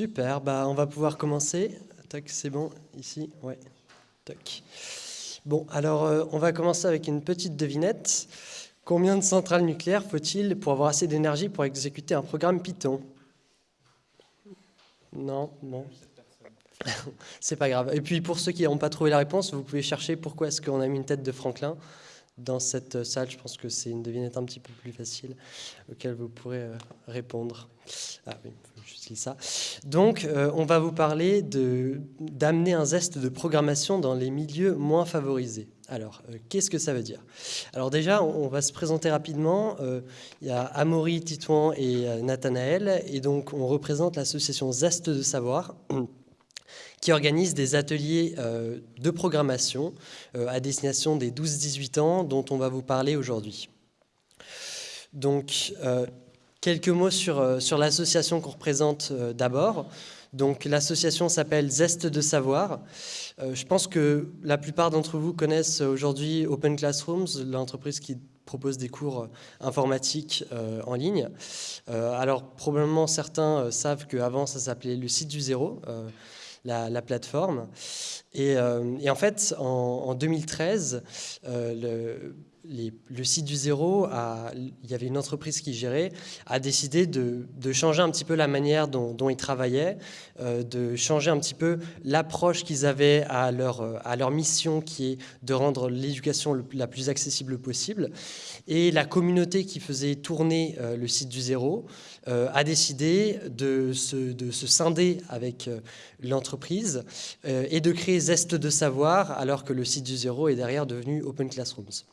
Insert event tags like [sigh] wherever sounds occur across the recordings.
Super, bah, on va pouvoir commencer. Tac, c'est bon, ici, ouais. Tac. Bon, alors euh, on va commencer avec une petite devinette. Combien de centrales nucléaires faut-il pour avoir assez d'énergie pour exécuter un programme Python? Non, bon. [laughs] C'est pas grave. Et puis pour ceux qui n'ont pas trouvé la réponse, vous pouvez chercher pourquoi est-ce qu'on a mis une tête de Franklin dans cette salle. Je pense que c'est une devinette un petit peu plus facile auquel vous pourrez euh, répondre. Ah oui, ça. Donc, euh, on va vous parler d'amener un zeste de programmation dans les milieux moins favorisés. Alors, euh, qu'est-ce que ça veut dire? Alors déjà, on, va se présenter rapidement. Il y a Amaury, Titouan et Nathanaël. Et donc, on représente l'association Zeste de Savoir [clears throat] qui organise des ateliers euh, de programmation euh, à destination des 12-18 ans dont on va vous parler aujourd'hui. Donc, euh, quelques mots sur, sur l'association qu'on représente d'abord. Donc, l'association s'appelle Zeste de Savoir. je pense que la plupart d'entre vous connaissent aujourd'hui Open Classrooms, l'entreprise qui propose des cours informatiques en ligne. alors, probablement certains savent qu'avant, ça s'appelait le site du zéro la, plateforme. Euh, et, en fait, en, 2013, euh, le, site du zéro, il y avait une entreprise qui gérait, a décidé de, changer un petit peu la manière dont, ils travaillaient, euh, de changer un petit peu l'approche qu'ils avaient à leur, à leur mission qui est de rendre l'éducation la plus accessible possible. Et la communauté qui faisait tourner le site du zéro a décidé de se, de se scinder avec l'entreprise euh, et de créer Zeste de Savoir alors que le site du zéro est derrière devenu Open Classrooms.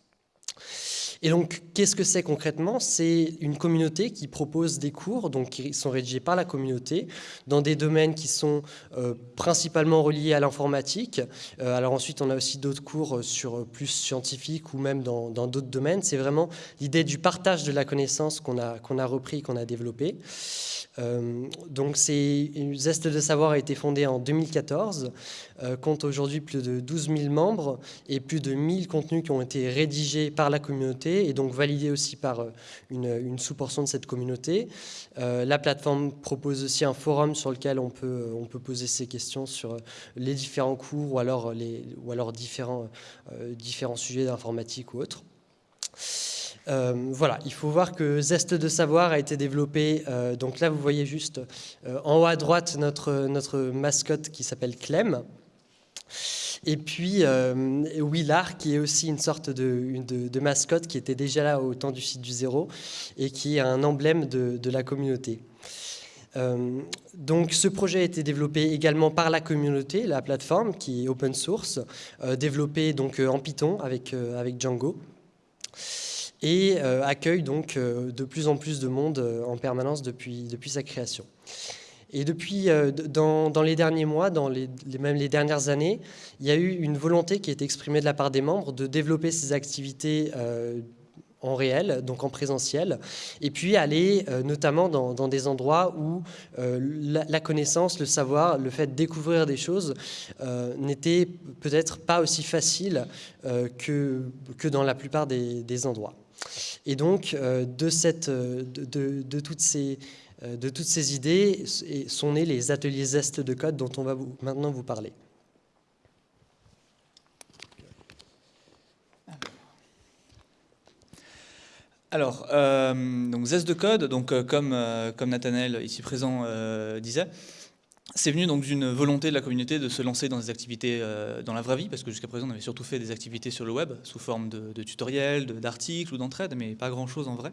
Et donc, qu'est-ce que c'est concrètement? C'est une communauté qui propose des cours, qui sont rédigés par la communauté, dans des domaines qui sont euh, principalement reliés à l'informatique. Euh, alors ensuite, on a aussi d'autres cours sur plus scientifiques ou même dans d'autres domaines. C'est vraiment l'idée du partage de la connaissance qu'on a, qu'on a repris, qu'on a développé. Euh, donc, Zeste de Savoir a été fondé en 2014, euh, compte aujourd'hui plus de 12 000 membres et plus de 1000 contenus qui ont été rédigés par la communauté et donc validés aussi par euh, une, sous-portion de cette communauté. la plateforme propose aussi un forum sur lequel on peut, on peut poser ses questions sur les différents cours ou alors, les, ou alors différents, différents sujets d'informatique ou autres. Euh, voilà, il faut voir que Zeste de Savoir a été développé, euh, donc là vous voyez juste euh, en haut à droite notre, notre mascotte qui s'appelle Clem. Et puis Willard, qui est aussi une sorte de, mascotte qui était déjà là au temps du site du zéro et qui est un emblème de, la communauté. donc ce projet a été développé également par la communauté, la plateforme qui est open source, développé donc en Python avec, avec Django et euh, accueille donc euh, de plus en plus de monde euh, en permanence depuis, depuis sa création. Et depuis, dans, dans, les derniers mois, dans même les dernières années, il y a eu une volonté qui est exprimée de la part des membres de développer ces activités en réel, donc en présentiel, et puis aller notamment dans, des endroits où la, connaissance, le savoir, le fait de découvrir des choses n'était peut-être pas aussi facile que, que dans la plupart des, endroits. Et donc, euh, de, cette, euh, de, toutes ces, euh, de toutes ces idées sont nés les ateliers Zest de code dont on va maintenant vous parler. Alors, donc Zest de code, donc, comme, Nathanaël ici présent disait, c'est venu d'une volonté de la communauté de se lancer dans des activités euh, dans la vraie vie, parce que jusqu'à présent on avait surtout fait des activités sur le web, sous forme de, tutoriels, d'articles ou d'entraide, mais pas grand-chose en vrai.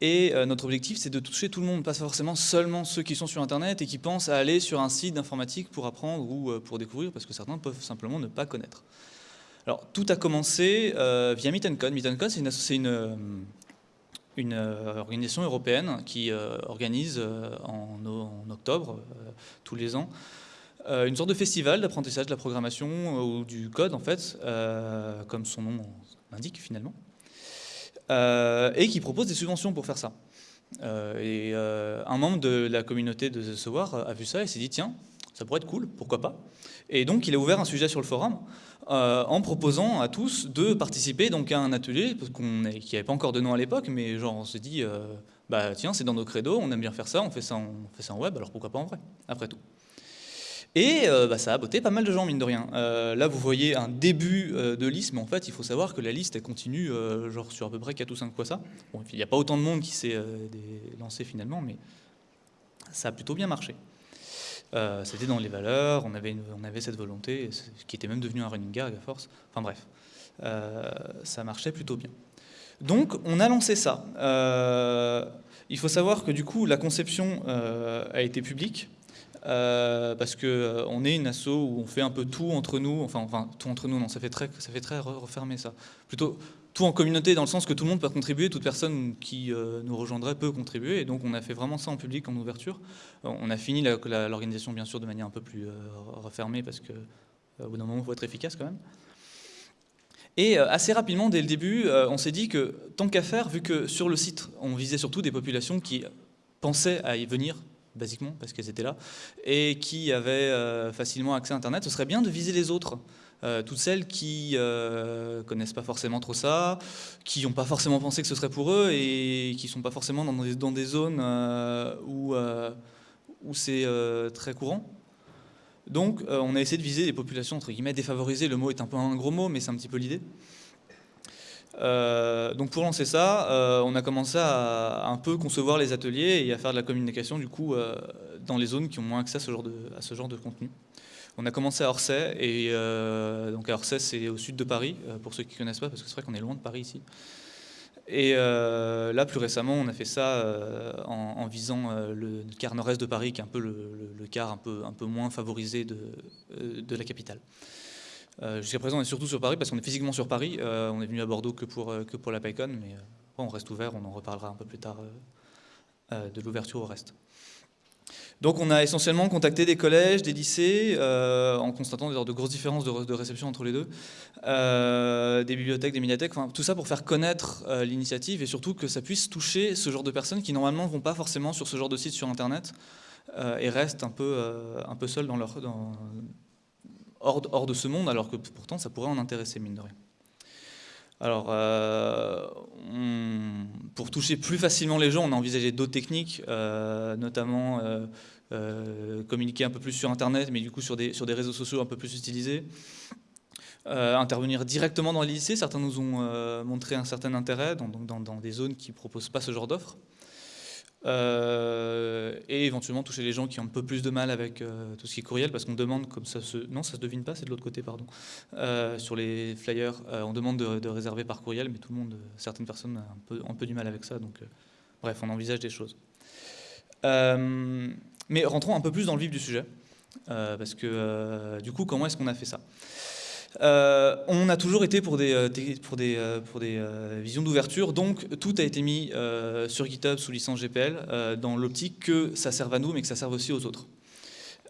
Et euh, notre objectif, c'est de toucher tout le monde, pas forcément seulement ceux qui sont sur Internet et qui pensent à aller sur un site d'informatique pour apprendre ou euh, pour découvrir, parce que certains peuvent simplement ne pas connaître. Alors, tout a commencé via Meet and Code. Meet and Code, c'est une, une une euh, organisation européenne qui euh, organise euh, en, octobre, tous les ans, une sorte de festival d'apprentissage de la programmation ou du code, en fait, comme son nom l'indique finalement, et qui propose des subventions pour faire ça. et un membre de la communauté de The a vu ça et s'est dit, tiens, ça pourrait être cool, pourquoi pas. Et donc il a ouvert un sujet sur le forum en proposant à tous de participer donc à un atelier parce qu'on qui n'avait pas encore de nom à l'époque, mais genre on s'est dit bah tiens c'est dans nos credos, on aime bien faire ça, on fait ça, on fait ça en web, alors pourquoi pas en vrai, après tout. Et euh, bah, ça a botté pas mal de gens, mine de rien. Euh, là, vous voyez un début euh, de liste, mais en fait, il faut savoir que la liste, elle continue genre sur à peu près 4 ou 5 fois ça. Bon, il n'y a pas autant de monde qui s'est lancé finalement, mais ça a plutôt bien marché. C'était dans les valeurs, on avait, on avait cette volonté, qui était même devenu un running gag à force. Enfin bref, ça marchait plutôt bien. Donc, on a lancé ça. il faut savoir que du coup, la conception a été publique. Euh, parce qu'on euh, on est une asso où on fait un peu tout entre nous, enfin, enfin tout entre nous, non, ça fait très, ça fait très refermé ça. Plutôt tout en communauté dans le sens que tout le monde peut contribuer, toute personne qui euh, nous rejoindrait peut contribuer, et donc on a fait vraiment ça en public, en ouverture. on a fini l'organisation bien sûr de manière un peu plus refermée parce que au bout d'un moment il faut être efficace quand même. Et assez rapidement, dès le début, on s'est dit que tant qu'à faire, vu que sur le site, on visait surtout des populations qui pensaient à y venir basiquement, parce qu'elles étaient là, et qui avaient euh, facilement accès à Internet, ce serait bien de viser les autres. Euh, toutes celles qui euh, connaissent pas forcément trop ça, qui n'ont pas forcément pensé que ce serait pour eux et qui sont pas forcément dans des, zones où, où c'est très courant. Donc on a essayé de viser des populations entre guillemets défavorisées, le mot est un peu un gros mot mais c'est un petit peu l'idée. Euh, donc pour lancer ça, euh, on a commencé à, un peu concevoir les ateliers et à faire de la communication du coup euh, dans les zones qui ont moins accès à ce genre de, contenu. On a commencé à Orsay, et donc à Orsay c'est au sud de Paris, pour ceux qui ne connaissent pas, parce que c'est vrai qu'on est loin de Paris ici. Et là, plus récemment, on a fait ça en, visant le, quart nord-est de Paris, qui est un peu le, quart un peu, un peu moins favorisé de la capitale. Euh, jusqu'à présent, on est surtout sur Paris parce qu'on est physiquement sur Paris. Euh, on est venu à Bordeaux que pour, euh, que pour la PyCon, mais on reste ouvert, on en reparlera un peu plus tard de l'ouverture au reste. Donc on a essentiellement contacté des collèges, des lycées, en constatant de grosses différences de, réception entre les deux, des bibliothèques, des médiathèques, tout ça pour faire connaître l'initiative et surtout que ça puisse toucher ce genre de personnes qui normalement vont pas forcément sur ce genre de site sur Internet et restent un peu, un peu dans leur, hors, de ce monde, alors que pourtant ça pourrait en intéresser, mine de rien. Alors, euh, pour toucher plus facilement les gens, on a envisagé d'autres techniques, euh, notamment euh, communiquer un peu plus sur Internet, mais du coup sur des, réseaux sociaux un peu plus utilisés. intervenir directement dans les lycées, certains nous ont montré un certain intérêt dans, dans, dans des zones qui ne proposent pas ce genre d'offres. Euh, et éventuellement toucher les gens qui ont un peu plus de mal avec euh, tout ce qui est courriel, parce qu'on demande, comme ça se... Non, ça se devine pas, c'est de l'autre côté, pardon. Euh, sur les flyers, on demande de, réserver par courriel, mais tout le monde, certaines personnes ont un peu, un peu du mal avec ça, donc bref, on envisage des choses. mais rentrons un peu plus dans le vif du sujet, parce que du coup, comment est-ce qu'on a fait ça? Euh, on a toujours été pour des, euh, pour des, euh, pour des visions d'ouverture, donc tout a été mis sur GitHub sous licence GPL dans l'optique que ça serve à nous mais que ça serve aussi aux autres.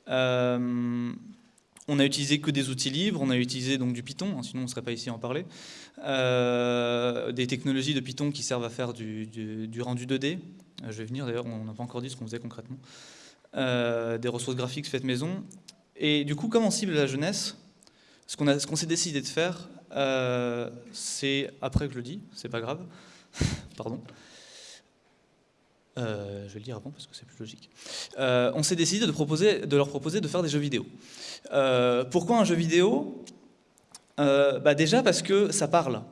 on a utilisé que des outils libres, on a utilisé donc du Python, hein, sinon on ne serait pas ici à en parler. des technologies de Python qui servent à faire du, du rendu 2D. Je vais venir d'ailleurs, on n'a pas encore dit ce qu'on faisait concrètement. des ressources graphiques faites maison. Et du coup, comment on cible la jeunesse ce qu'on s'est décidé de faire, euh, c'est, après que je le dis, c'est pas grave, [laughs] pardon, euh, je vais le dire avant parce que c'est plus logique. Euh, on s'est décidé de, de, leur proposer de faire des jeux vidéo. pourquoi un jeu vidéo? Bah Déjà parce que ça parle.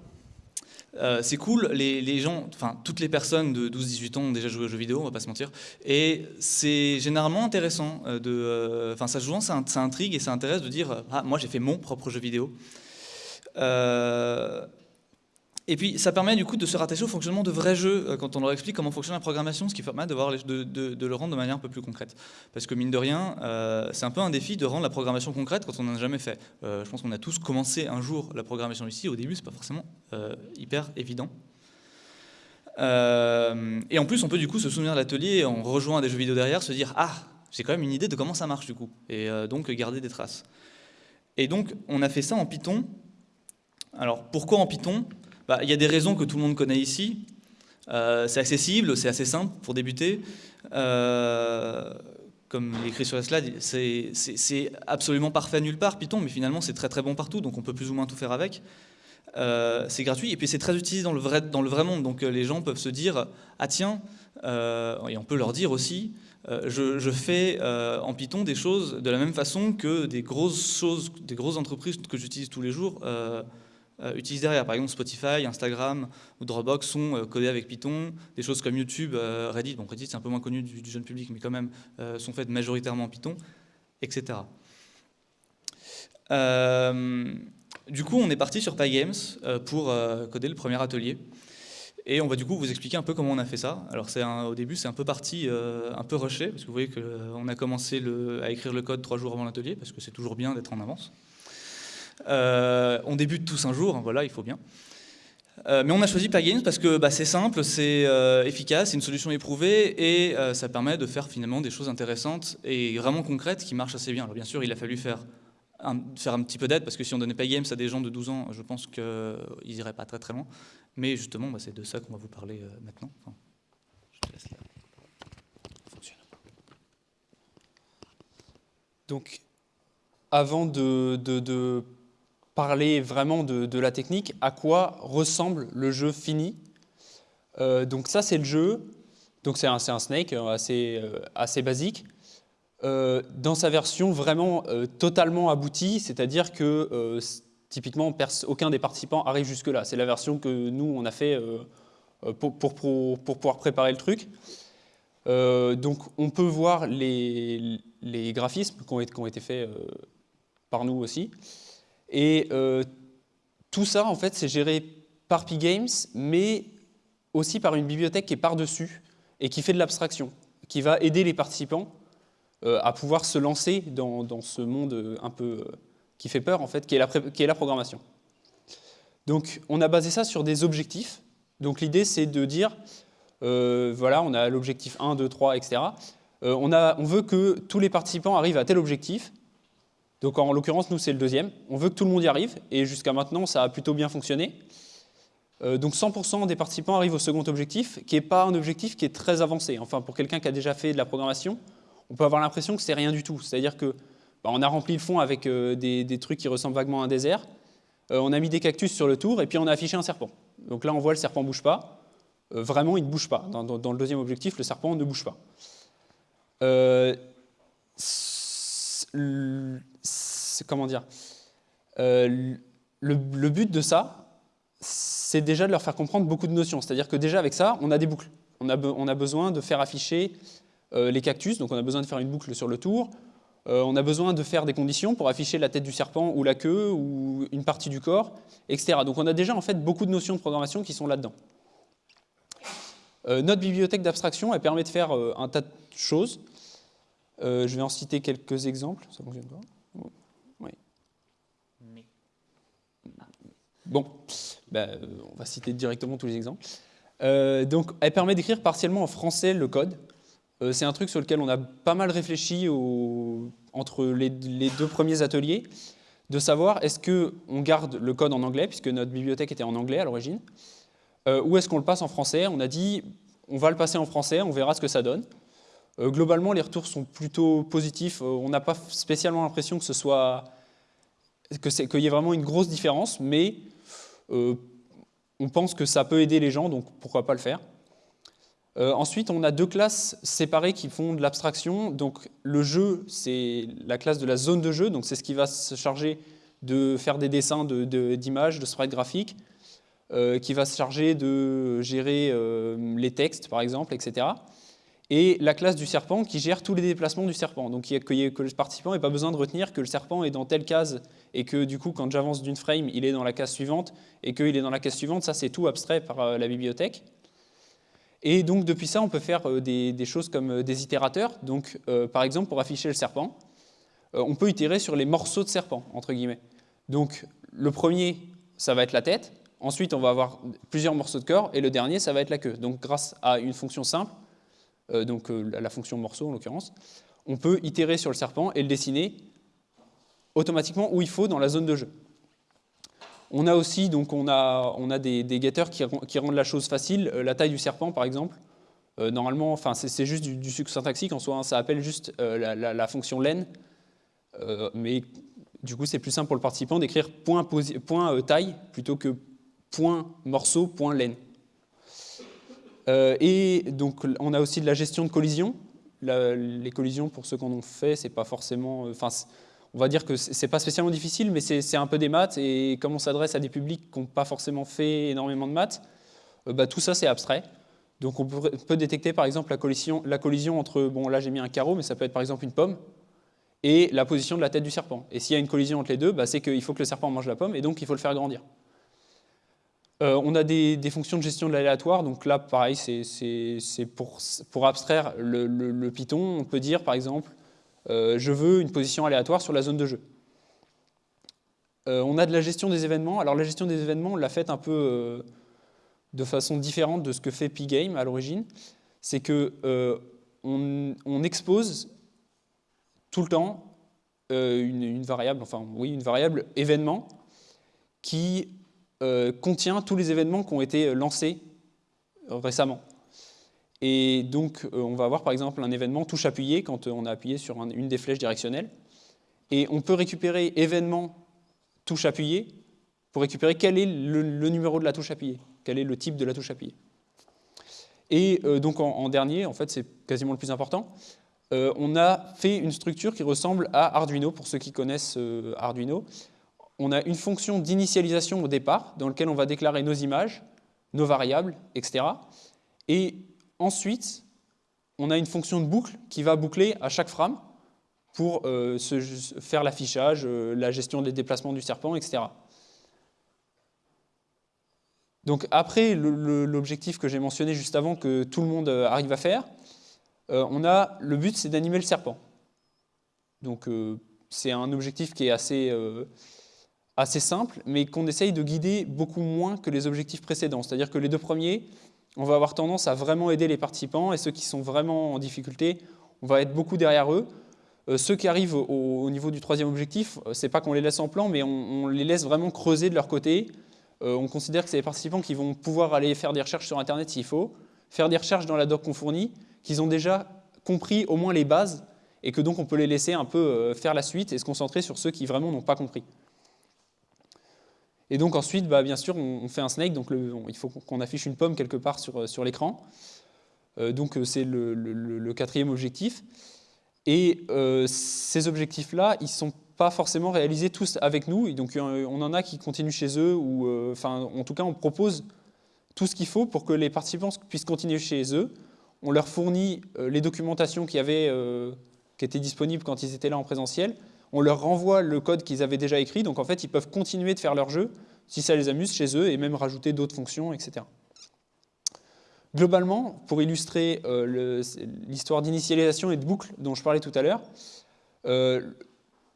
Euh, c'est cool, les, gens, enfin toutes les personnes de 12-18 ans ont déjà joué aux jeux vidéo, on va pas se mentir, et c'est généralement intéressant, euh, de, euh, enfin ça ça, ça, intrigue et ça intéresse de dire ah moi j'ai fait mon propre jeu vidéo. Et puis ça permet du coup de se rattacher au fonctionnement de vrais jeux euh, quand on leur explique comment fonctionne la programmation, ce qui permet de, de, le rendre de manière un peu plus concrète. Parce que mine de rien, euh, c'est un peu un défi de rendre la programmation concrète quand on n'en a jamais fait. Euh, je pense qu'on a tous commencé un jour la programmation ici, au début c'est pas forcément hyper évident. et en plus on peut du coup se souvenir de l'atelier en rejoignant des jeux vidéo derrière, se dire ah j'ai quand même une idée de comment ça marche du coup, et donc garder des traces. Et donc on a fait ça en Python. Alors pourquoi en Python? Bah, il y a des raisons que tout le monde connaît ici. Euh, c'est accessible, c'est assez simple pour débuter. Euh, comme il écrit sur la slide, c'est absolument parfait nulle part, Python, mais finalement c'est très très bon partout, donc on peut plus ou moins tout faire avec. Euh, c'est gratuit, et puis c'est très utilisé dans le, vrai, dans le vrai monde, donc les gens peuvent se dire, ah tiens, et on peut leur dire aussi, je, fais en Python des choses de la même façon que des grosses choses, des grosses entreprises que j'utilise tous les jours utilisent derrière. Par exemple, Spotify, Instagram ou Dropbox sont codés avec Python. Des choses comme YouTube, Reddit, bon Reddit c'est un peu moins connu du, jeune public, mais quand même sont faites majoritairement en Python, etc. Du coup, on est parti sur PyGames euh, pour euh, coder le premier atelier. Et on va du coup vous expliquer un peu comment on a fait ça. Alors au début, c'est un peu parti, euh, un peu rushé, parce que vous voyez qu'on a commencé à écrire le code trois jours avant l'atelier, parce que c'est toujours bien d'être en avance. On débute tous un jour, hein, voilà, il faut bien. mais on a choisi PyGames parce que bah, c'est simple, c'est efficace, c'est une solution éprouvée et ça permet de faire finalement des choses intéressantes et vraiment concrètes qui marchent assez bien. Alors bien sûr, il a fallu faire faire un petit peu d'aide, parce que si on donnait pas Games à des gens de 12 ans, je pense qu'ils n'iraient pas très très loin. Mais justement, bah, c'est de ça qu'on va vous parler euh, maintenant. Donc, avant de, parler vraiment de, la technique, à quoi ressemble le jeu fini euh, Donc ça, c'est le jeu. Donc c'est un, Snake euh, assez, assez basique. Euh, dans sa version vraiment euh, totalement aboutie, c'est-à-dire que euh, typiquement aucun des participants arrive jusque-là. C'est la version que nous, on a fait pour, pouvoir préparer le truc. donc on peut voir les, graphismes qui ont, été faits par nous aussi. Et tout ça, en fait, c'est géré par P-Games, mais aussi par une bibliothèque qui est par-dessus et qui fait de l'abstraction, qui va aider les participants euh, à pouvoir se lancer dans, ce monde un peu euh, qui fait peur, en fait, qui est la, programmation. Donc, on a basé ça sur des objectifs. Donc, l'idée, c'est de dire, euh, voilà, on a l'objectif 1, 2, 3, etc. on veut que tous les participants arrivent à tel objectif. Donc, en l'occurrence, nous, c'est le deuxième. On veut que tout le monde y arrive, et jusqu'à maintenant, ça a plutôt bien fonctionné. donc 100% des participants arrivent au second objectif, qui n'est pas un objectif qui est très avancé. Enfin, pour quelqu'un qui a déjà fait de la programmation, on peut avoir l'impression que c'est rien du tout. C'est-à-dire que bah, on a rempli le fond avec euh, des, trucs qui ressemblent vaguement à un désert, euh, on a mis des cactus sur le tour et puis on a affiché un serpent. Donc là, on voit le serpent ne bouge pas. Euh, vraiment, il ne bouge pas. Dans, le deuxième objectif, le serpent ne bouge pas. Comment dire le, but de ça, c'est déjà de leur faire comprendre beaucoup de notions. C'est-à-dire que déjà avec ça, on a des boucles. On a, besoin de faire afficher euh, les cactus, donc on a besoin de faire une boucle sur le tour. Euh, on a besoin de faire des conditions pour afficher la tête du serpent ou la queue ou une partie du corps, etc. Donc on a déjà en fait beaucoup de notions de programmation qui sont là-dedans. Euh, notre bibliothèque d'abstraction, elle permet de faire un tas de choses. je vais en citer quelques exemples. Ça fonctionne pas Oui. Bon, ben, on va citer directement tous les exemples. donc, elle permet d'écrire partiellement en français le code. Euh, c'est un truc sur lequel on a pas mal réfléchi entre les, deux premiers ateliers, de savoir est-ce qu'on garde le code en anglais, puisque notre bibliothèque était en anglais à l'origine, euh, ou est-ce qu'on le passe en français On a dit on va le passer en français, on verra ce que ça donne. Euh, globalement, les retours sont plutôt positifs. on n'a pas spécialement l'impression que ce soit qu'il y ait vraiment une grosse différence, mais on pense que ça peut aider les gens, donc pourquoi pas le faire. Euh, ensuite, on a deux classes séparées qui font de l'abstraction. Donc, le jeu, c'est la classe de la zone de jeu. Donc, c'est ce qui va se charger de faire des dessins d'images, de, de, sprites graphiques, euh, qui va se charger de gérer euh, les textes, par exemple, etc. Et la classe du serpent qui gère tous les déplacements du serpent. Donc, que, le participant n'ait pas besoin de retenir que le serpent est dans telle case et que, du coup, quand j'avance d'une frame, il est dans la case suivante et qu'il est dans la case suivante. Ça, c'est tout abstrait par la bibliothèque. Et donc depuis ça, on peut faire euh, des, choses comme euh, des itérateurs. Donc euh, par exemple, pour afficher le serpent, on peut itérer sur les morceaux de serpent, entre guillemets. Donc le premier, ça va être la tête. Ensuite, on va avoir plusieurs morceaux de corps. Et le dernier, ça va être la queue. Donc grâce à une fonction simple, donc la fonction morceau en l'occurrence, on peut itérer sur le serpent et le dessiner automatiquement où il faut dans la zone de jeu. On a aussi donc on a, on a des, getters qui, rendent la chose facile. Euh, la taille du serpent, par exemple, normalement, enfin, c'est juste du, sucre syntaxique en soi, hein. ça appelle juste la, fonction len, mais du coup, c'est plus simple pour le participant d'écrire point, point taille plutôt que point morceau, point len. Et donc, on a aussi de la gestion de collision. les collisions, pour ceux qu'on en fait, c'est pas forcément, enfin, on va dire que c'est pas spécialement difficile, mais c'est un peu des maths, et comme on s'adresse à des publics qui n'ont pas forcément fait énormément de maths, euh, bah, tout ça c'est abstrait. Donc on peut, détecter par exemple la collision, la collision entre, bon là j'ai mis un carreau, mais ça peut être par exemple une pomme, et la position de la tête du serpent. Et s'il y a une collision entre les deux, bah, c'est qu'il faut que le serpent mange la pomme, et donc il faut le faire grandir. Euh, on a des, fonctions de gestion de l'aléatoire, donc là pareil, c'est pour, abstraire le, Python, on peut dire par exemple, euh, je veux une position aléatoire sur la zone de jeu. Euh, on a de la gestion des événements. Alors la gestion des événements, on l'a faite un peu de façon différente de ce que fait Pgame à l'origine. C'est que on, expose tout le temps une, variable, enfin oui, une variable événement qui contient tous les événements qui ont été lancés récemment. Et donc, euh, on va avoir par exemple un événement touche appuyée quand euh, on a appuyé sur une des flèches directionnelles. Et on peut récupérer événement touche appuyée pour récupérer quel est le, numéro de la touche appuyée, quel est le type de la touche appuyée. Et euh, donc en, dernier, en fait c'est quasiment le plus important, on a fait une structure qui ressemble à Arduino, pour ceux qui connaissent Arduino. On a une fonction d'initialisation au départ, dans laquelle on va déclarer nos images, nos variables, etc. Et Ensuite, on a une fonction de boucle qui va boucler à chaque frame pour euh, faire l'affichage, euh, la gestion des déplacements du serpent, etc. Donc après l'objectif que j'ai mentionné juste avant que tout le monde euh, arrive à faire, on a le but c'est d'animer le serpent. Donc c'est un objectif qui est assez, assez simple, mais qu'on essaye de guider beaucoup moins que les objectifs précédents. C'est-à-dire que les deux premiers, on va avoir tendance à vraiment aider les participants et ceux qui sont vraiment en difficulté, on va être beaucoup derrière eux. Euh, ceux qui arrivent au, niveau du troisième objectif, euh, c'est pas qu'on les laisse en plan, mais on, les laisse vraiment creuser de leur côté. Euh, on considère que c'est les participants qui vont pouvoir aller faire des recherches sur Internet s'il faut, faire des recherches dans la doc qu'on fournit, qu'ils ont déjà compris au moins les bases, et que donc on peut les laisser un peu faire la suite et se concentrer sur ceux qui vraiment n'ont pas compris. Et donc ensuite, bah, bien sûr, on, fait un snake, donc il faut qu'on affiche une pomme quelque part sur, sur l'écran. Euh, donc euh, c'est le, quatrième objectif. Et euh, ces objectifs-là, ils ne sont pas forcément réalisés tous avec nous. Et donc on en a qui continuent chez eux, ou enfin, en tout cas, on propose tout ce qu'il faut pour que les participants puissent continuer chez eux. On leur fournit les documentations qui étaient disponibles quand ils étaient là en présentiel on leur renvoie le code qu'ils avaient déjà écrit, donc en fait ils peuvent continuer de faire leur jeu si ça les amuse chez eux et même rajouter d'autres fonctions, etc. Globalement, pour illustrer euh, l'histoire d'initialisation et de boucle dont je parlais tout à l'heure, euh,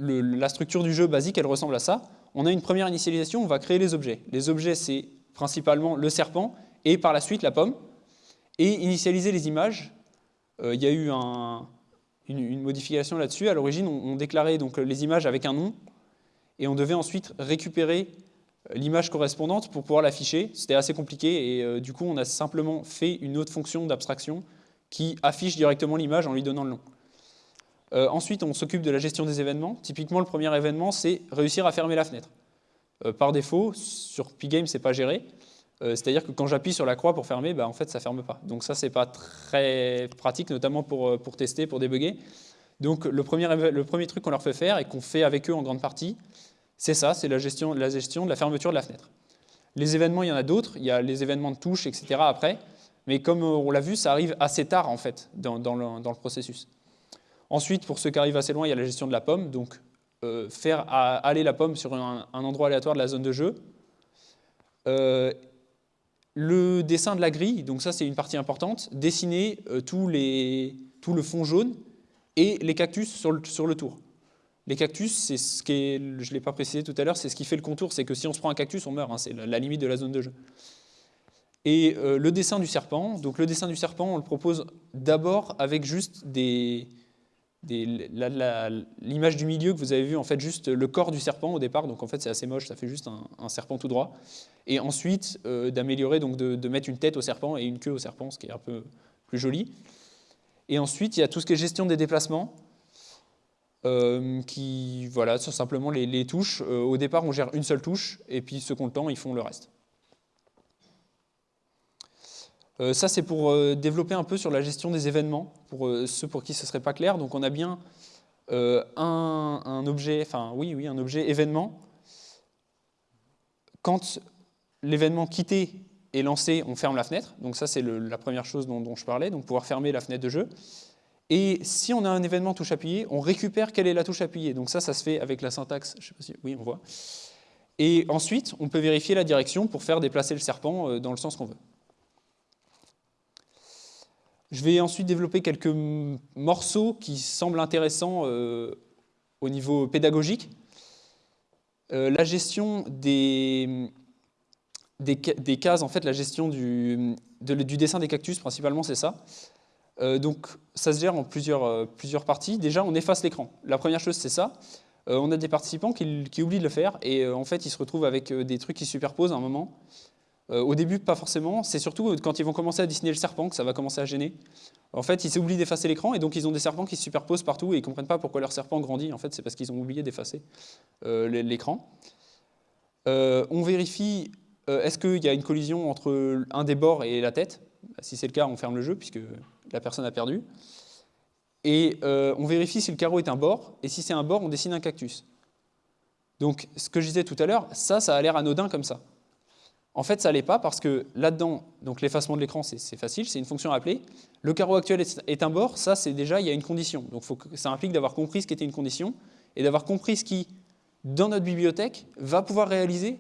la structure du jeu basique, elle ressemble à ça. On a une première initialisation, on va créer les objets. Les objets, c'est principalement le serpent et par la suite la pomme. Et initialiser les images, euh, il y a eu un, une, modification là-dessus. À l'origine, on, déclarait donc les images avec un nom et on devait ensuite récupérer euh, l'image correspondante pour pouvoir l'afficher. C'était assez compliqué et euh, du coup, on a simplement fait une autre fonction d'abstraction qui affiche directement l'image en lui donnant le nom. Euh, ensuite, on s'occupe de la gestion des événements. Typiquement, le premier événement, c'est réussir à fermer la fenêtre. par défaut, sur Pgame, c'est pas géré. Euh, c'est-à-dire que quand j'appuie sur la croix pour fermer, bah, en fait, ça ne ferme pas. Donc ça, ce n'est pas très pratique, notamment pour, euh, pour tester, pour débugger. Donc le premier, le premier truc qu'on leur fait faire et qu'on fait avec eux en grande partie, c'est ça, c'est la gestion, la gestion de la fermeture de la fenêtre. Les événements, il y en a d'autres, il y a les événements de touche, etc. après, mais comme on l'a vu, ça arrive assez tard en fait dans, dans, le, processus. Ensuite, pour ceux qui arrivent assez loin, il y a la gestion de la pomme, donc euh, faire aller la pomme sur un, endroit aléatoire de la zone de jeu. Euh, le dessin de la grille, donc ça c'est une partie importante, dessiner euh, tout le fond jaune et les cactus sur le, tour. Les cactus, c'est ce qui je ne l'ai pas précisé tout à l'heure, c'est ce qui fait le contour, c'est que si on se prend un cactus, on meurt, hein, c'est la, limite de la zone de jeu. Et euh, le dessin du serpent, donc le dessin du serpent, on le propose d'abord avec juste l'image du milieu que vous avez vu, en fait, juste le corps du serpent au départ, donc en fait c'est assez moche, ça fait juste un, serpent tout droit. Et ensuite, euh, d'améliorer, donc de, mettre une tête au serpent et une queue au serpent, ce qui est un peu plus joli. Et ensuite, il y a tout ce qui est gestion des déplacements, euh, qui, voilà, sont simplement les, touches. Euh, au départ, on gère une seule touche, et puis ont le temps, ils font le reste. Ça, c'est pour développer un peu sur la gestion des événements, pour ceux pour qui ce ne serait pas clair. Donc, on a bien un, un, objet, enfin, oui, oui, un objet événement. Quand l'événement quitté est lancé, on ferme la fenêtre. Donc ça, c'est la première chose dont, je parlais, donc pouvoir fermer la fenêtre de jeu. Et si on a un événement touche appuyée, on récupère quelle est la touche appuyée. Donc ça, ça se fait avec la syntaxe, je sais pas si, oui, on voit. Et ensuite, on peut vérifier la direction pour faire déplacer le serpent euh, dans le sens qu'on veut. Je vais ensuite développer quelques morceaux qui semblent intéressants euh, au niveau pédagogique. Euh, la gestion des, des, cases, en fait, la gestion du, du dessin des cactus, principalement, c'est ça. Euh, donc, ça se gère en plusieurs, euh, plusieurs parties. Déjà, on efface l'écran. La première chose, c'est ça. Euh, on a des participants qui, qui, oublient de le faire et en fait, ils se retrouvent avec des trucs qui se superposent à un moment. au début, pas forcément. C'est surtout quand ils vont commencer à dessiner le serpent que ça va commencer à gêner. En fait, ils oublient d'effacer l'écran et donc ils ont des serpents qui se superposent partout et ils ne comprennent pas pourquoi leur serpent grandit. En fait, c'est parce qu'ils ont oublié d'effacer l'écran. on vérifie est-ce qu'il y a une collision entre un des bords et la tête? Si c'est le cas, on ferme le jeu puisque la personne a perdu. Et euh, on vérifie si le carreau est un bord, et si c'est un bord, on dessine un cactus. Donc, ce que je disais tout à l'heure, ça, ça a l'air anodin comme ça. En fait, ça l'est pas parce que là-dedans, donc l'effacement de l'écran, c'est facile, c'est une fonction à appeler. Le carreau actuel est un bord, ça, c'est déjà, il y a une condition. Donc, ça implique d'avoir compris ce qui était une condition et d'avoir compris ce qui, dans notre bibliothèque, va pouvoir réaliser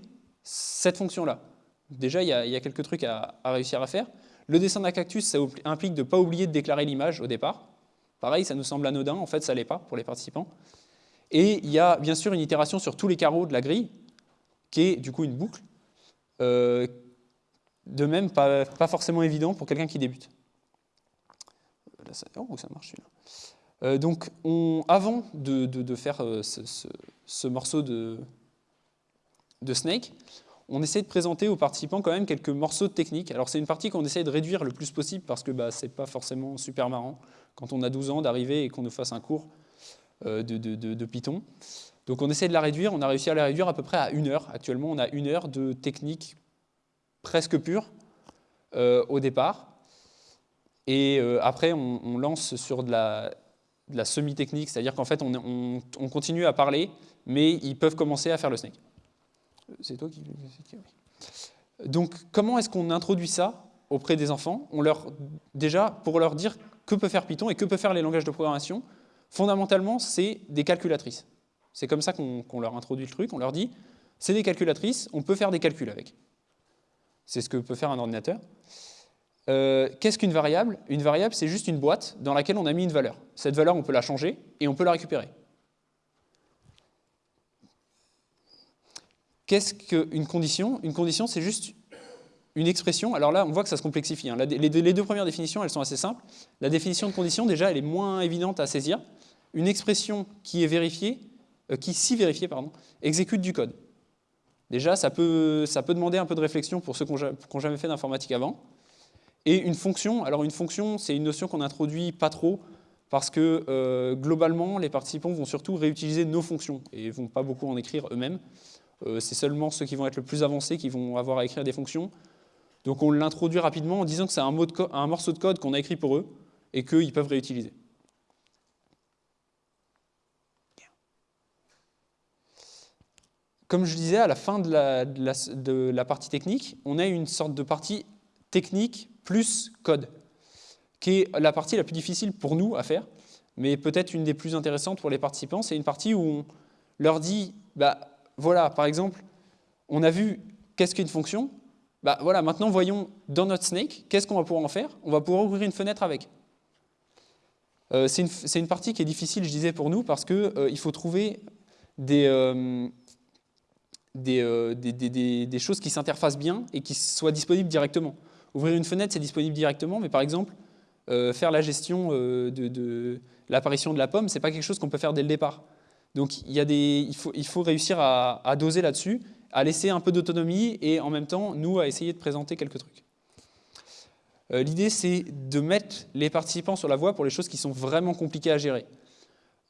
cette fonction-là. Déjà, il y, a, quelques trucs à, réussir à faire. Le dessin d'un cactus, ça implique de ne pas oublier de déclarer l'image au départ. Pareil, ça nous semble anodin, en fait, ça ne l'est pas pour les participants. Et il y a bien sûr une itération sur tous les carreaux de la grille, qui est du coup une boucle. Euh, de même, pas, forcément évident pour quelqu'un qui débute. Oh, ça marche. Euh, donc, avant de, faire euh, ce morceau de, de Snake, on essaie de présenter aux participants quand même quelques morceaux de technique. Alors c'est une partie qu'on essaie de réduire le plus possible parce que bah, c'est pas forcément super marrant quand on a 12 ans d'arriver et qu'on nous fasse un cours euh, de, Python. Donc on essaie de la réduire, on a réussi à la réduire à peu près à une heure. Actuellement on a une heure de technique presque pure euh, au départ. Et euh, après on, lance sur de la, semi-technique, c'est-à-dire qu'en fait on, on continue à parler, mais ils peuvent commencer à faire le snake. C'est toi qui... Donc, comment est-ce qu'on introduit ça auprès des enfants? On leur, Déjà, pour leur dire que peut faire Python et que peut faire les langages de programmation, fondamentalement, c'est des calculatrices. C'est comme ça qu'on leur introduit le truc. On leur dit, c'est des calculatrices, on peut faire des calculs avec. C'est ce que peut faire un ordinateur. Euh, qu'est-ce qu'une variable? Une variable, c'est juste une boîte dans laquelle on a mis une valeur. Cette valeur, on peut la changer et on peut la récupérer. Qu'est-ce qu'une condition? Une condition, c'est juste une expression. Alors là, on voit que ça se complexifie. Hein. Les deux premières définitions, elles sont assez simples. La définition de condition, déjà, elle est moins évidente à saisir. Une expression qui est vérifiée, euh, qui, si vérifiée, pardon, exécute du code. Déjà, ça peut, ça peut demander un peu de réflexion pour ceux qui n'ont jamais fait d'informatique avant. Et une fonction, alors une fonction, c'est une notion qu'on introduit pas trop, parce que euh, globalement, les participants vont surtout réutiliser nos fonctions et ne vont pas beaucoup en écrire eux-mêmes. Euh, c'est seulement ceux qui vont être le plus avancés qui vont avoir à écrire des fonctions. Donc on l'introduit rapidement en disant que c'est un, morceau de code qu'on a écrit pour eux et qu'ils peuvent réutiliser. Comme je disais, à la fin de la, de la, partie technique, on a une sorte de partie technique plus code, qui est la partie la plus difficile pour nous à faire, mais peut-être une des plus intéressantes pour les participants. C'est une partie où on leur dit, bah, voilà, par exemple, on a vu qu'est-ce qu'une fonction. Bah, voilà, maintenant voyons dans notre snake, qu'est-ce qu'on va pouvoir en faire? On va pouvoir ouvrir une fenêtre avec. Euh, c'est une, partie qui est difficile, je disais, pour nous, parce qu'il euh, faut trouver euh, des, choses qui s'interfacent bien et qui soient disponibles directement. Ouvrir une fenêtre, c'est disponible directement, mais par exemple, faire la gestion de, de l'apparition de la pomme, ce n'est pas quelque chose qu'on peut faire dès le départ. Donc il, faut, réussir à, doser là-dessus, à laisser un peu d'autonomie et en même temps, nous, à essayer de présenter quelques trucs. Euh, l'idée, c'est de mettre les participants sur la voie pour les choses qui sont vraiment compliquées à gérer.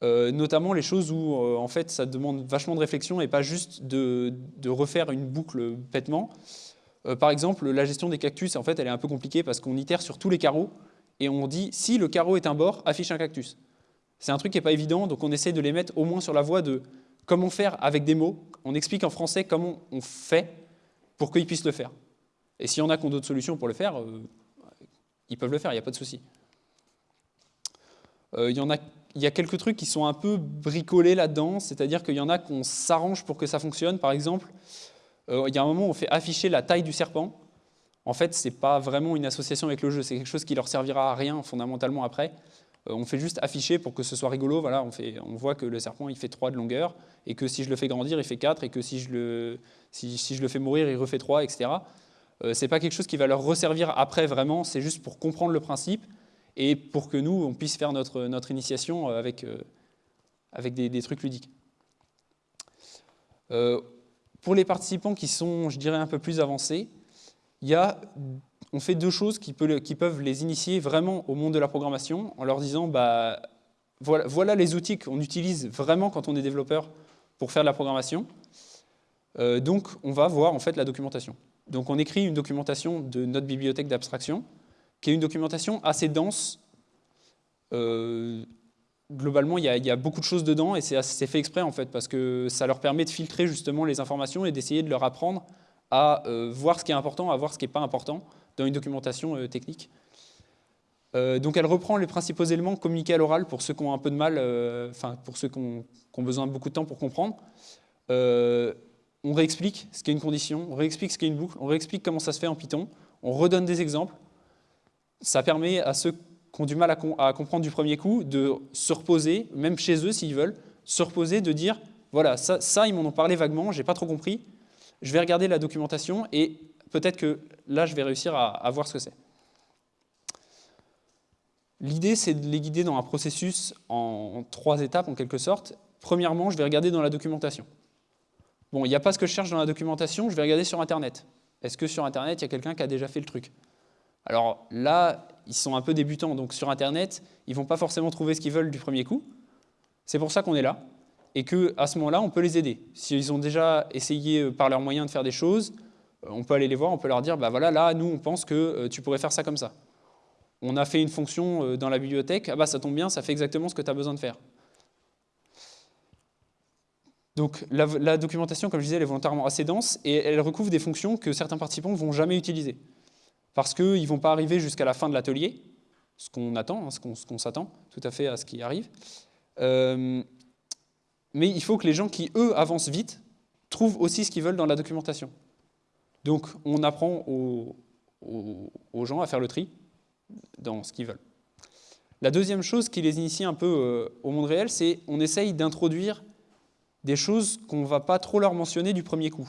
Euh, notamment les choses où en fait ça demande vachement de réflexion et pas juste de, refaire une boucle bêtement. par exemple, la gestion des cactus, en fait, elle est un peu compliquée parce qu'on itère sur tous les carreaux et on dit si le carreau est un bord, affiche un cactus. C'est un truc qui n'est pas évident, donc on essaie de les mettre au moins sur la voie de comment faire avec des mots. On explique en français comment on fait pour qu'ils puissent le faire. Et s'il y en a qui ont d'autres solutions pour le faire, euh, ils peuvent le faire, il n'y a pas de souci. Euh, il, y a quelques trucs qui sont un peu bricolés là-dedans, c'est-à-dire qu'il y en a qu'on s'arrange pour que ça fonctionne. Par exemple, euh, il y a un moment où on fait afficher la taille du serpent. En fait, ce n'est pas vraiment une association avec le jeu, c'est quelque chose qui leur servira à rien fondamentalement après. On fait juste afficher pour que ce soit rigolo. Voilà, on, fait, on voit que le serpent il fait 3 de longueur, et que si je le fais grandir, il fait 4, et que si je le, si, je le fais mourir, il refait 3, etc. Euh, ce n'est pas quelque chose qui va leur resservir après vraiment, c'est juste pour comprendre le principe et pour que nous, on puisse faire notre, notre initiation euh, avec, euh, avec des, trucs ludiques. pour les participants qui sont, je dirais, un peu plus avancés, il y a, on fait deux choses qui, peuvent les initier vraiment au monde de la programmation en leur disant bah, voilà, les outils qu'on utilise vraiment quand on est développeur pour faire de la programmation. donc, on va voir en fait la documentation. Donc on écrit une documentation de notre bibliothèque d'abstraction, qui est une documentation assez dense. Euh, globalement, il y, a, beaucoup de choses dedans, et c'est fait exprès en fait, parce que ça leur permet de filtrer justement les informations et d'essayer de leur apprendre à euh, voir ce qui est important, à voir ce qui n'est pas important dans une documentation euh, technique. donc elle reprend les principaux éléments communiqués à l'oral pour ceux qui ont un peu de mal, enfin pour ceux qui ont, besoin de beaucoup de temps pour comprendre on réexplique ce qu'est une condition, on réexplique ce qu'est une boucle, on réexplique comment ça se fait en Python, on redonne des exemples. Ça permet à ceux qui ont du mal à, comprendre du premier coup de se reposer, même chez eux s'ils veulent, se reposer, de dire voilà, ça, ils m'en ont parlé vaguement, j'ai pas trop compris, je vais regarder la documentation et peut-être que là je vais réussir à voir ce que c'est. L'idée, c'est de les guider dans un processus en trois étapes, en quelque sorte. Premièrement, je vais regarder dans la documentation. Bon, il n'y a pas ce que je cherche dans la documentation, je vais regarder sur Internet. Est-ce que sur Internet, il y a quelqu'un qui a déjà fait le truc? Alors là, ils sont un peu débutants, donc sur Internet, ils ne vont pas forcément trouver ce qu'ils veulent du premier coup. C'est pour ça qu'on est là, et qu'à ce moment-là, on peut les aider. S'ils ont déjà essayé euh, par leurs moyens de faire des choses, on peut aller les voir, on peut leur dire, bah voilà, là, nous, on pense que euh, tu pourrais faire ça comme ça. On a fait une fonction dans la bibliothèque, ah bah ça tombe bien, ça fait exactement ce que tu as besoin de faire. Donc la, documentation, comme je disais, elle est volontairement assez dense et elle recouvre des fonctions que certains participants ne vont jamais utiliser. Parce qu'ils ne vont pas arriver jusqu'à la fin de l'atelier, ce qu'on attend, hein, ce qu'on s'attend tout à fait à ce qui arrive. Euh, mais il faut que les gens qui, eux, avancent vite, trouvent aussi ce qu'ils veulent dans la documentation. Donc on apprend aux, gens à faire le tri dans ce qu'ils veulent. La deuxième chose qui les initie un peu euh, au monde réel, c'est on essaye d'introduire des choses qu'on ne va pas trop leur mentionner du premier coup,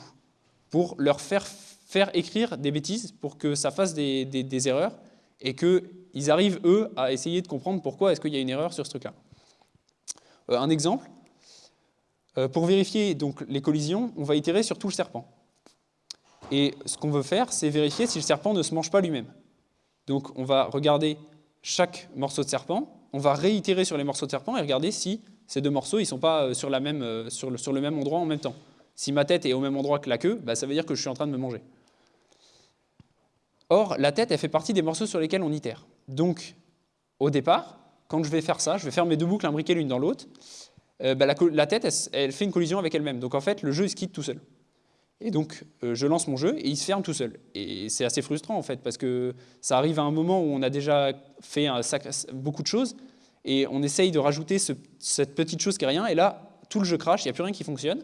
pour leur faire, faire écrire des bêtises, pour que ça fasse des, des, erreurs, et qu'ils arrivent, eux, à essayer de comprendre pourquoi est-ce qu'il y a une erreur sur ce truc-là. Euh, un exemple, euh, pour vérifier donc, les collisions, on va itérer sur tout le serpent. Et ce qu'on veut faire, c'est vérifier si le serpent ne se mange pas lui-même. Donc on va regarder chaque morceau de serpent, on va réitérer sur les morceaux de serpent et regarder si ces deux morceaux, ne sont pas euh, euh, sur, le, même endroit en même temps. Si ma tête est au même endroit que la queue, bah, ça veut dire que je suis en train de me manger. Or, la tête, elle fait partie des morceaux sur lesquels on itère. Donc, au départ, quand je vais faire ça, je vais faire mes deux boucles imbriquées l'une dans l'autre, euh, bah, la, tête, elle, fait une collision avec elle-même. Donc en fait, le jeu, il se quitte tout seul. Et donc, je lance mon jeu et il se ferme tout seul. Et c'est assez frustrant, en fait, parce que ça arrive à un moment où on a déjà fait beaucoup de choses, et on essaye de rajouter cette petite chose qui est rien, et là, tout le jeu crache, il n'y a plus rien qui fonctionne.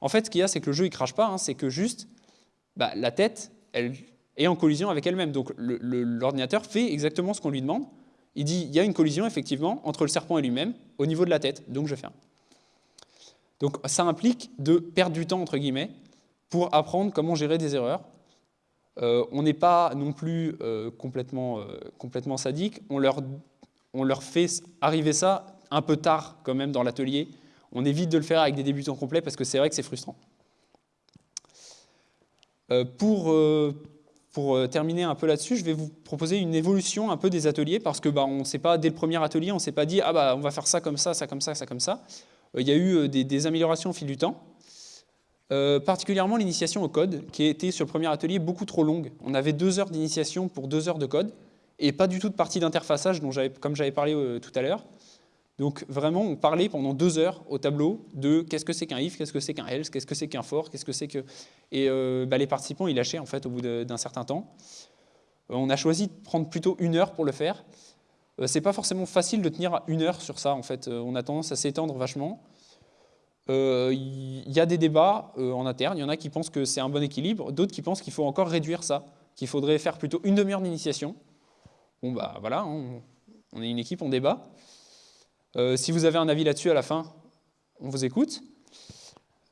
En fait, ce qu'il y a, c'est que le jeu ne crache pas, hein, c'est que juste bah, la tête, elle est en collision avec elle-même. Donc l'ordinateur fait exactement ce qu'on lui demande. Il dit, il y a une collision, effectivement, entre le serpent et lui-même, au niveau de la tête, donc je ferme. Donc ça implique de perdre du temps, entre guillemets, pour apprendre comment gérer des erreurs. Euh, on n'est pas non plus euh, complètement, euh, complètement sadique, on leur on leur fait arriver ça un peu tard quand même dans l'atelier. On évite de le faire avec des débutants complets parce que c'est vrai que c'est frustrant. Pour, pour terminer un peu là-dessus, je vais vous proposer une évolution un peu des ateliers parce que bah, on ne sait pas, dès le premier atelier, on ne s'est pas dit ah bah on va faire ça comme ça, ça comme ça, ça comme ça. Il y a eu des, améliorations au fil du temps. Particulièrement l'initiation au code, qui a été sur le premier atelier beaucoup trop longue. On avait deux heures d'initiation pour deux heures de code, et pas du tout de partie d'interfaçage, comme j'avais parlé tout à l'heure. Donc vraiment, on parlait pendant deux heures au tableau de qu'est-ce que c'est qu'un if, qu'est-ce que c'est qu'un else, qu'est-ce que c'est qu'un for, qu'est-ce que c'est que... Et euh, bah, les participants, ils lâchaient en fait au bout d'un certain temps. Euh, on a choisi de prendre plutôt une heure pour le faire. Euh, c'est pas forcément facile de tenir une heure sur ça en fait. on a tendance à s'étendre vachement. Il y a des débats en interne. Il y en a qui pensent que c'est un bon équilibre, d'autres qui pensent qu'il faut encore réduire ça, qu'il faudrait faire plutôt une demi-heure d'initiation. Bon bah voilà, hein, on est une équipe, on débat. Euh, si vous avez un avis là-dessus à la fin, on vous écoute.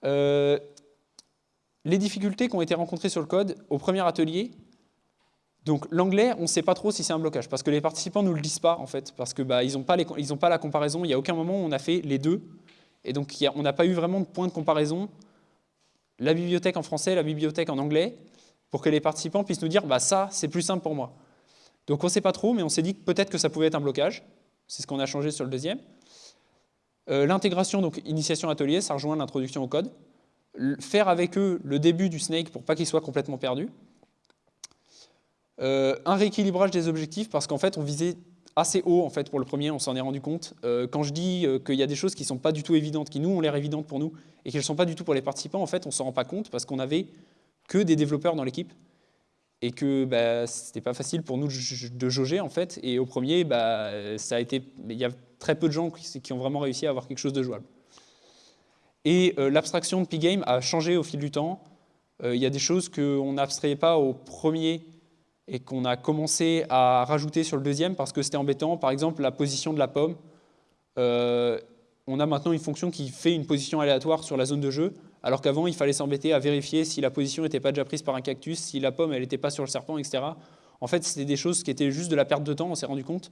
Euh, les difficultés qui ont été rencontrées sur le code au premier atelier, donc l'anglais, on ne sait pas trop si c'est un blocage, parce que les participants ne nous le disent pas en fait, parce qu'ils bah, n'ont pas, pas, la comparaison, il n'y a aucun moment où on a fait les deux, et donc on n'a pas eu vraiment de point de comparaison, la bibliothèque en français, la bibliothèque en anglais, pour que les participants puissent nous dire bah, ça, c'est plus simple pour moi. Donc on ne sait pas trop, mais on s'est dit peut-être que ça pouvait être un blocage. C'est ce qu'on a changé sur le deuxième. Euh, l'intégration, donc initiation atelier, ça rejoint l'introduction au code. faire avec eux le début du snake pour pas qu'ils soient complètement perdus. Euh, un rééquilibrage des objectifs parce qu'en fait on visait assez haut en fait pour le premier, on s'en est rendu compte. Euh, quand je dis qu'il y a des choses qui ne sont pas du tout évidentes, qui nous ont l'air évidentes pour nous et qui ne sont pas du tout pour les participants, en fait on s'en rend pas compte parce qu'on avait que des développeurs dans l'équipe et que bah, c'était pas facile pour nous de jauger en fait. Et au premier, bah, ça a été, il y a très peu de gens qui, ont vraiment réussi à avoir quelque chose de jouable. Et euh, l'abstraction de Pigame a changé au fil du temps. Euh, il y a des choses qu'on n'abstrayait pas au premier et qu'on a commencé à rajouter sur le deuxième parce que c'était embêtant. Par exemple, la position de la pomme. Euh, on a maintenant une fonction qui fait une position aléatoire sur la zone de jeu alors qu'avant, il fallait s'embêter à vérifier si la position n'était pas déjà prise par un cactus, si la pomme, n'était pas sur le serpent, etc. En fait, c'était des choses qui étaient juste de la perte de temps, on s'est rendu compte.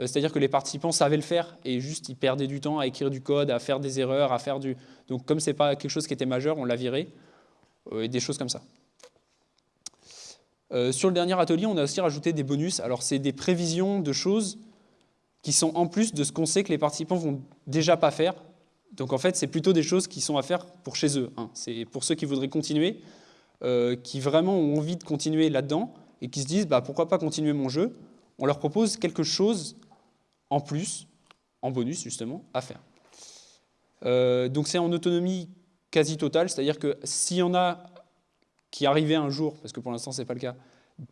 Euh, c'est-à-dire que les participants savaient le faire et juste ils perdaient du temps à écrire du code, à faire des erreurs, à faire du... Donc comme ce n'est pas quelque chose qui était majeur, on l'a viré, euh, et des choses comme ça. Euh, sur le dernier atelier, on a aussi rajouté des bonus. Alors c'est des prévisions de choses qui sont en plus de ce qu'on sait que les participants vont déjà pas faire, donc en fait, c'est plutôt des choses qui sont à faire pour chez eux. Hein. C'est pour ceux qui voudraient continuer, euh, qui vraiment ont envie de continuer là-dedans et qui se disent bah, pourquoi pas continuer mon jeu? On leur propose quelque chose en plus, en bonus justement, à faire. Euh, donc c'est en autonomie quasi totale, c'est-à-dire que s'il y en a qui arrivaient un jour, parce que pour l'instant ce n'est pas le cas,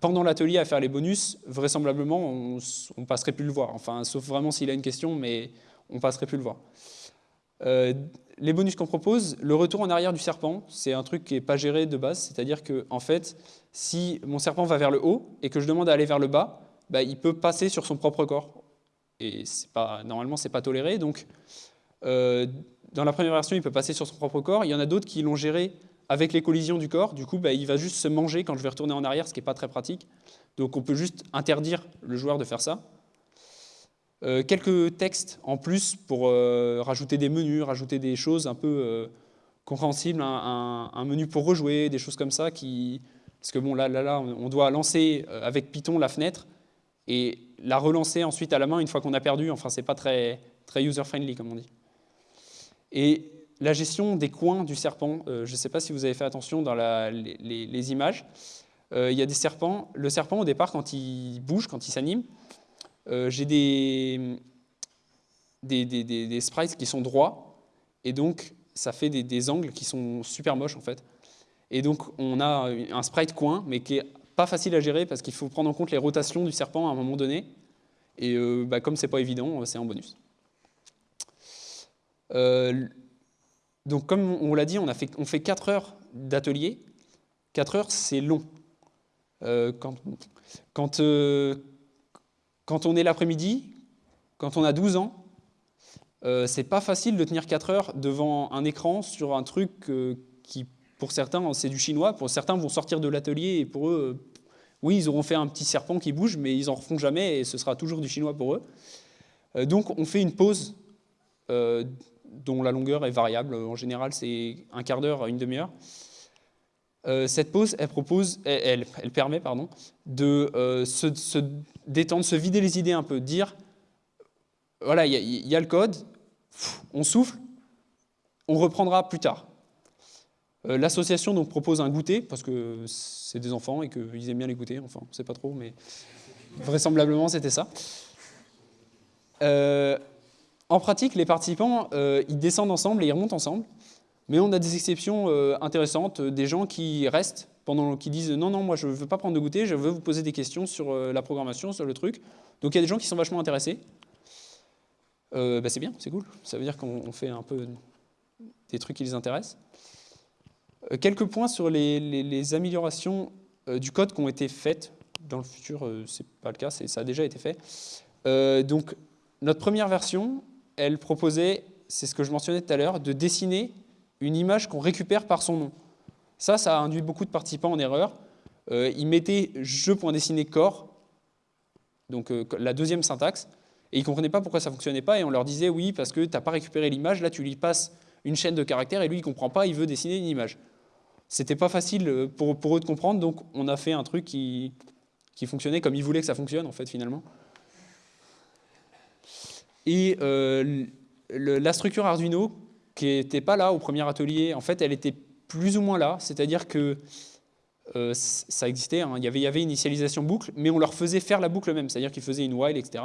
pendant l'atelier à faire les bonus, vraisemblablement on passerait plus le voir. Enfin, sauf vraiment s'il a une question, mais on passerait plus le voir. Euh, les bonus qu'on propose, le retour en arrière du serpent, c'est un truc qui n'est pas géré de base, c'est-à-dire que en fait, si mon serpent va vers le haut et que je demande à aller vers le bas, bah, il peut passer sur son propre corps. Et pas, normalement, ce n'est pas toléré. Donc, euh, dans la première version, il peut passer sur son propre corps. Il y en a d'autres qui l'ont géré avec les collisions du corps. Du coup, bah, il va juste se manger quand je vais retourner en arrière, ce qui n'est pas très pratique. Donc, on peut juste interdire le joueur de faire ça. Euh, quelques textes en plus pour euh, rajouter des menus, rajouter des choses un peu euh, compréhensibles, un, menu pour rejouer, des choses comme ça. Qui... Parce que bon, là, là, là, on doit lancer avec Python la fenêtre et la relancer ensuite à la main une fois qu'on a perdu. Enfin, c'est pas très, très user-friendly, comme on dit. Et la gestion des coins du serpent, je ne sais pas si vous avez fait attention dans les, images. il y a des serpents. Le serpent, au départ, quand il bouge, quand il s'anime, euh, j'ai des, sprites qui sont droits, et donc ça fait des, angles qui sont super moches en fait. Et donc on a un sprite coin, mais qui est pas facile à gérer parce qu'il faut prendre en compte les rotations du serpent à un moment donné. Et euh, bah, comme c'est pas évident, c'est un bonus. Euh, donc comme on l'a dit, on, fait, on fait 4 heures d'atelier. 4 heures, c'est long. quand, quand, quand on est l'après-midi, quand on a 12 ans, euh, c'est pas facile de tenir 4 heures devant un écran sur un truc euh, qui, pour certains, c'est du chinois. Pour certains, vont sortir de l'atelier et pour eux, euh, oui, ils auront fait un petit serpent qui bouge, mais ils en refont jamais et ce sera toujours du chinois pour eux. Euh, donc, on fait une pause dont la longueur est variable. En général, c'est un quart d'heure à une demi-heure. Euh, cette pause, elle, propose, elle, elle, permet pardon, de euh, se, détendre, se vider les idées un peu, dire, voilà, il y, a le code, on souffle, on reprendra plus tard. Euh, L'association propose un goûter, parce que c'est des enfants et qu'ils aiment bien les goûter, enfin, on ne sait pas trop, mais vraisemblablement c'était ça. Euh, en pratique, les participants, euh, ils descendent ensemble et ils remontent ensemble. Mais on a des exceptions euh, intéressantes, des gens qui restent, pendant, qui disent non, non, moi je ne veux pas prendre de goûter, je veux vous poser des questions sur la programmation, sur le truc. Donc il y a des gens qui sont vachement intéressés. Bah, c'est bien, c'est cool. Ça veut dire qu'on fait un peu des trucs qui les intéressent. quelques points sur les, améliorations du code qui ont été faites. Dans le futur, c'est pas le cas, ça a déjà été fait. donc notre première version, elle proposait, c'est ce que je mentionnais tout à l'heure, de dessiner une image qu'on récupère par son nom. Ça, ça a induit beaucoup de participants en erreur. Euh, ils mettaient je.dessiner corps, donc euh, la deuxième syntaxe, et ils ne comprenaient pas pourquoi ça ne fonctionnait pas, et on leur disait oui, parce que tu n'as pas récupéré l'image, là tu lui passes une chaîne de caractères, et lui il ne comprend pas, il veut dessiner une image. C'était pas facile euh, pour, pour, eux de comprendre, donc on a fait un truc qui, qui fonctionnait comme ils voulaient que ça fonctionne, en fait, finalement. Et euh, la structure Arduino, qui n'était pas là au premier atelier, en fait, elle était plus ou moins là, c'est-à-dire que euh, ça existait, hein, il, y avait, initialisation boucle, mais on leur faisait faire la boucle même, c'est-à-dire qu'ils faisaient une while, etc.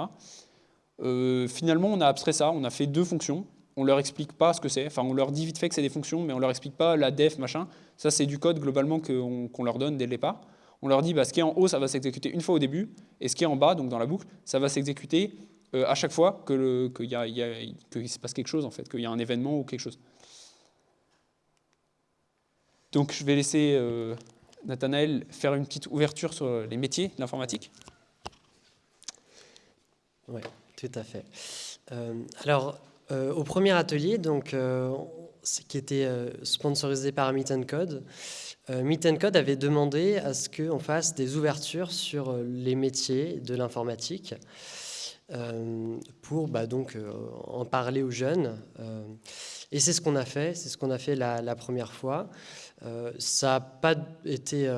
Euh, finalement, on a abstrait ça, on a fait deux fonctions, on leur explique pas ce que c'est, enfin on leur dit vite fait que c'est des fonctions, mais on leur explique pas la def, machin, ça c'est du code globalement qu'on qu leur donne dès le départ. On leur dit bah, ce qui est en haut, ça va s'exécuter une fois au début, et ce qui est en bas, donc dans la boucle, ça va s'exécuter euh, à chaque fois qu'il que y se passe quelque chose, en fait, qu'il y a un événement ou quelque chose. Donc je vais laisser euh, Nathanaël faire une petite ouverture sur les métiers de l'informatique. Oui, tout à fait. Euh, alors, euh, au premier atelier, donc, qui était sponsorisé par Meet and Code, Meet and Code avait demandé à ce qu'on fasse des ouvertures sur les métiers de l'informatique. Euh, pour bah, donc, euh, en parler aux jeunes. Euh, et c'est ce qu'on a fait, c'est ce qu'on a fait la, première fois. ça n'a pas été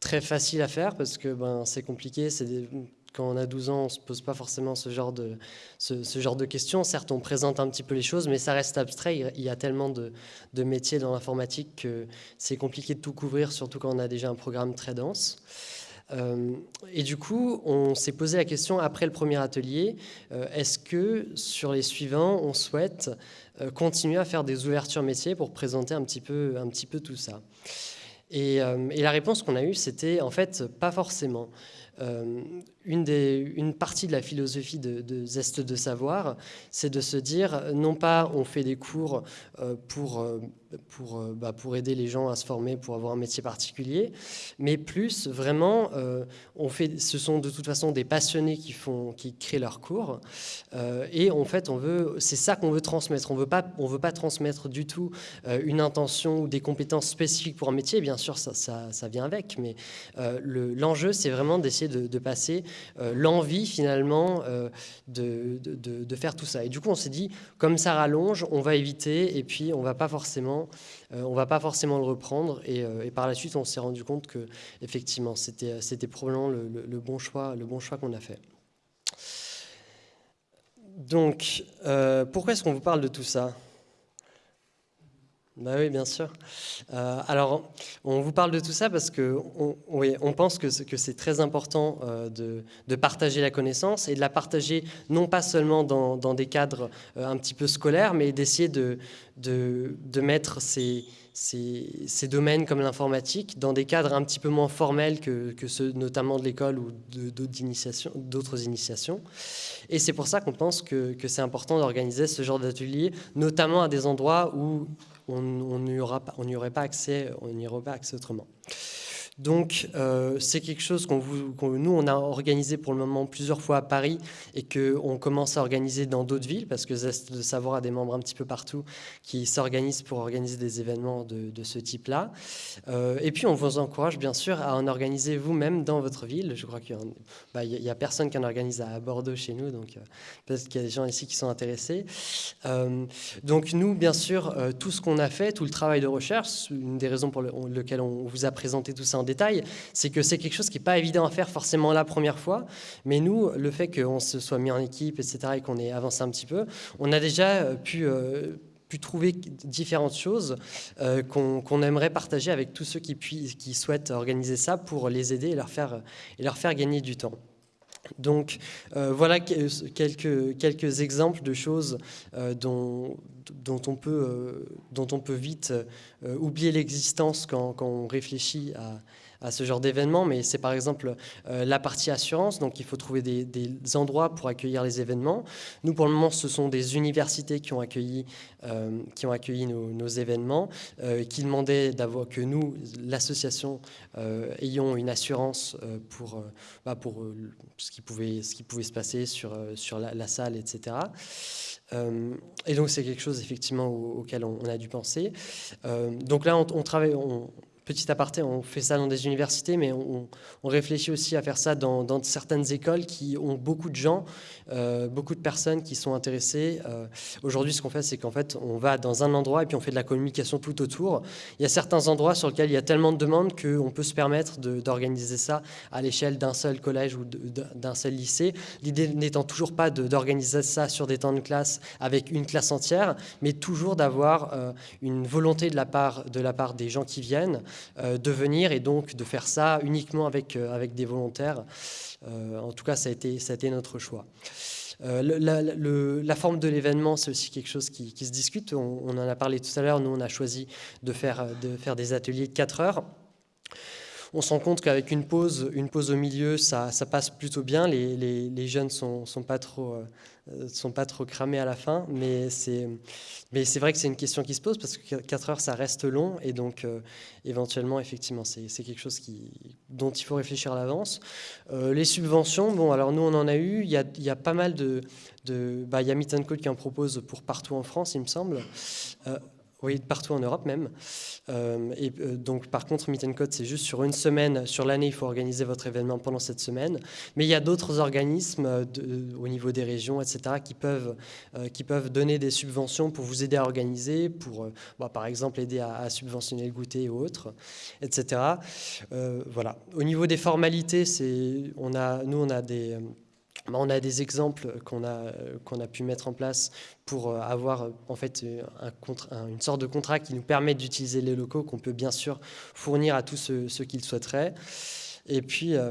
très facile à faire parce que ben, c'est compliqué, quand on a 12 ans, on ne se pose pas forcément ce genre, de, questions. Certes, on présente un petit peu les choses, mais ça reste abstrait. Il y a tellement de métiers dans l'informatique que c'est compliqué de tout couvrir, surtout quand on a déjà un programme très dense. Euh, et du coup, on s'est posé la question après le premier atelier, euh, est-ce que sur les suivants, on souhaite euh, continuer à faire des ouvertures métiers pour présenter un petit peu, tout ça? Et, la réponse qu'on a eue, c'était en fait pas forcément. Une, partie de la philosophie de, de Zeste de Savoir, c'est de se dire, non pas on fait des cours pour, pour, bah, pour aider les gens à se former, pour avoir un métier particulier, mais plus vraiment, on fait, ce sont de toute façon des passionnés qui, font, qui créent leurs cours, et en fait, c'est ça qu'on veut transmettre. On veut pas, on veut pas transmettre du tout une intention ou des compétences spécifiques pour un métier, bien sûr, ça, ça, ça vient avec, mais l'enjeu, le, c'est vraiment d'essayer de, de, passer euh, l'envie finalement euh, de, de, de, faire tout ça. Et du coup, on s'est dit, comme ça rallonge, on va éviter et puis on va pas forcément, euh, on va pas forcément le reprendre. Et, et par la suite, on s'est rendu compte que effectivement, c'était c'était probablement le, bon choix, le bon choix qu'on a fait. Donc, euh, pourquoi est-ce qu'on vous parle de tout ça? Bah oui, bien sûr. Euh, alors, on vous parle de tout ça parce que on, oui, on pense que, que c'est très important euh, de, de, partager la connaissance et de la partager non pas seulement dans, dans des cadres euh, un petit peu scolaires, mais d'essayer de, de, de, mettre ces, ces, ces domaines comme l'informatique dans des cadres un petit peu moins formels que, que ceux notamment de l'école ou d'autres initiations, initiations. Et c'est pour ça qu'on pense que, que c'est important d'organiser ce genre d'atelier, notamment à des endroits où on n'y aurait pas accès, on n'y aurait pas accès autrement. Donc, euh, c'est quelque chose qu'on nous, on a organisé pour le moment plusieurs fois à Paris et qu'on commence à organiser dans d'autres villes parce que Zest de Savoir a des membres un petit peu partout qui s'organisent pour organiser des événements de, ce type-là. Euh, et puis, on vous encourage bien sûr à en organiser vous-même dans votre ville. Je crois qu'il n'y bah, a, personne qui en organise à Bordeaux chez nous, donc euh, peut-être qu'il y a des gens ici qui sont intéressés. donc, nous, bien sûr, tout ce qu'on a fait, tout le travail de recherche, une des raisons pour lesquelles on vous a présenté tout ça en détail, c'est que c'est quelque chose qui n'est pas évident à faire forcément la première fois. Mais nous, le fait qu'on se soit mis en équipe, etc., et qu'on ait avancé un petit peu, on a déjà euh, pu euh, pu trouver différentes choses euh, qu'on aimerait partager avec tous ceux qui, qui, souhaitent organiser ça pour les aider et leur faire, et leur faire gagner du temps. Donc voilà quelques, quelques exemples de choses dont, dont, on peut, dont on peut vite oublier l'existence quand, quand, on réfléchit à, à ce genre d'événement, mais c'est par exemple euh, la partie assurance, donc il faut trouver des, endroits pour accueillir les événements. Nous, pour le moment, ce sont des universités qui ont accueilli, euh, qui ont accueilli nos, événements, euh, qui demandaient que nous, l'association, ayons une assurance pour, bah, pour ce, qui pouvait, ce qui pouvait se passer sur, sur la, salle, etc. et donc c'est quelque chose effectivement auquel on, a dû penser. donc là, on, travaille, petit aparté, on fait ça dans des universités, mais on, réfléchit aussi à faire ça dans, certaines écoles qui ont beaucoup de gens, euh, beaucoup de personnes qui sont intéressées. Euh, aujourd'hui, ce qu'on fait, c'est qu'en fait, on va dans un endroit et puis on fait de la communication tout autour. Il y a certains endroits sur lesquels il y a tellement de demandes qu'on peut se permettre d'organiser ça à l'échelle d'un seul collège ou d'un seul lycée. L'idée n'étant toujours pas d'organiser ça sur des temps de classe avec une classe entière, mais toujours d'avoir euh, une volonté de la, part, de la part des gens qui viennent euh, de venir et donc de faire ça uniquement avec, euh, avec des volontaires. Euh, en tout cas, ça a été, ça a été notre choix. la, forme de l'événement, c'est aussi quelque chose qui, se discute. On, on, en a parlé tout à l'heure. Nous, on a choisi de faire, de faire des ateliers de 4 heures. On se rend compte qu'avec une pause, une pause au milieu, ça, passe plutôt bien. Les, jeunes sont, sont pas trop euh, sont pas trop cramés à la fin, mais c'est mais c'est vrai que c'est une question qui se pose parce que 4 heures ça reste long et donc euh, éventuellement effectivement c'est quelque chose qui dont il faut réfléchir à l'avance. Euh, les subventions, bon alors nous on en a eu, il y a, y a pas mal de, de bah, il y a Meet Code qui en propose pour partout en France il me semble. Oui, partout en Europe même. Euh, et euh, donc, par contre, Meet and Code, c'est juste sur une semaine. Sur l'année, il faut organiser votre événement pendant cette semaine. Mais il y a d'autres organismes euh, au niveau des régions, etc., qui peuvent, qui peuvent donner des subventions pour vous aider à organiser, pour, bah, par exemple, aider à, subventionner le goûter ou autres, etc. voilà. Au niveau des formalités, on a, nous, on a des on a des exemples qu'on a, pu mettre en place pour euh, avoir en fait un, une sorte de contrat qui nous permet d'utiliser les locaux qu'on peut bien sûr fournir à tous ceux, ceux qui le souhaiteraient. Et puis, euh,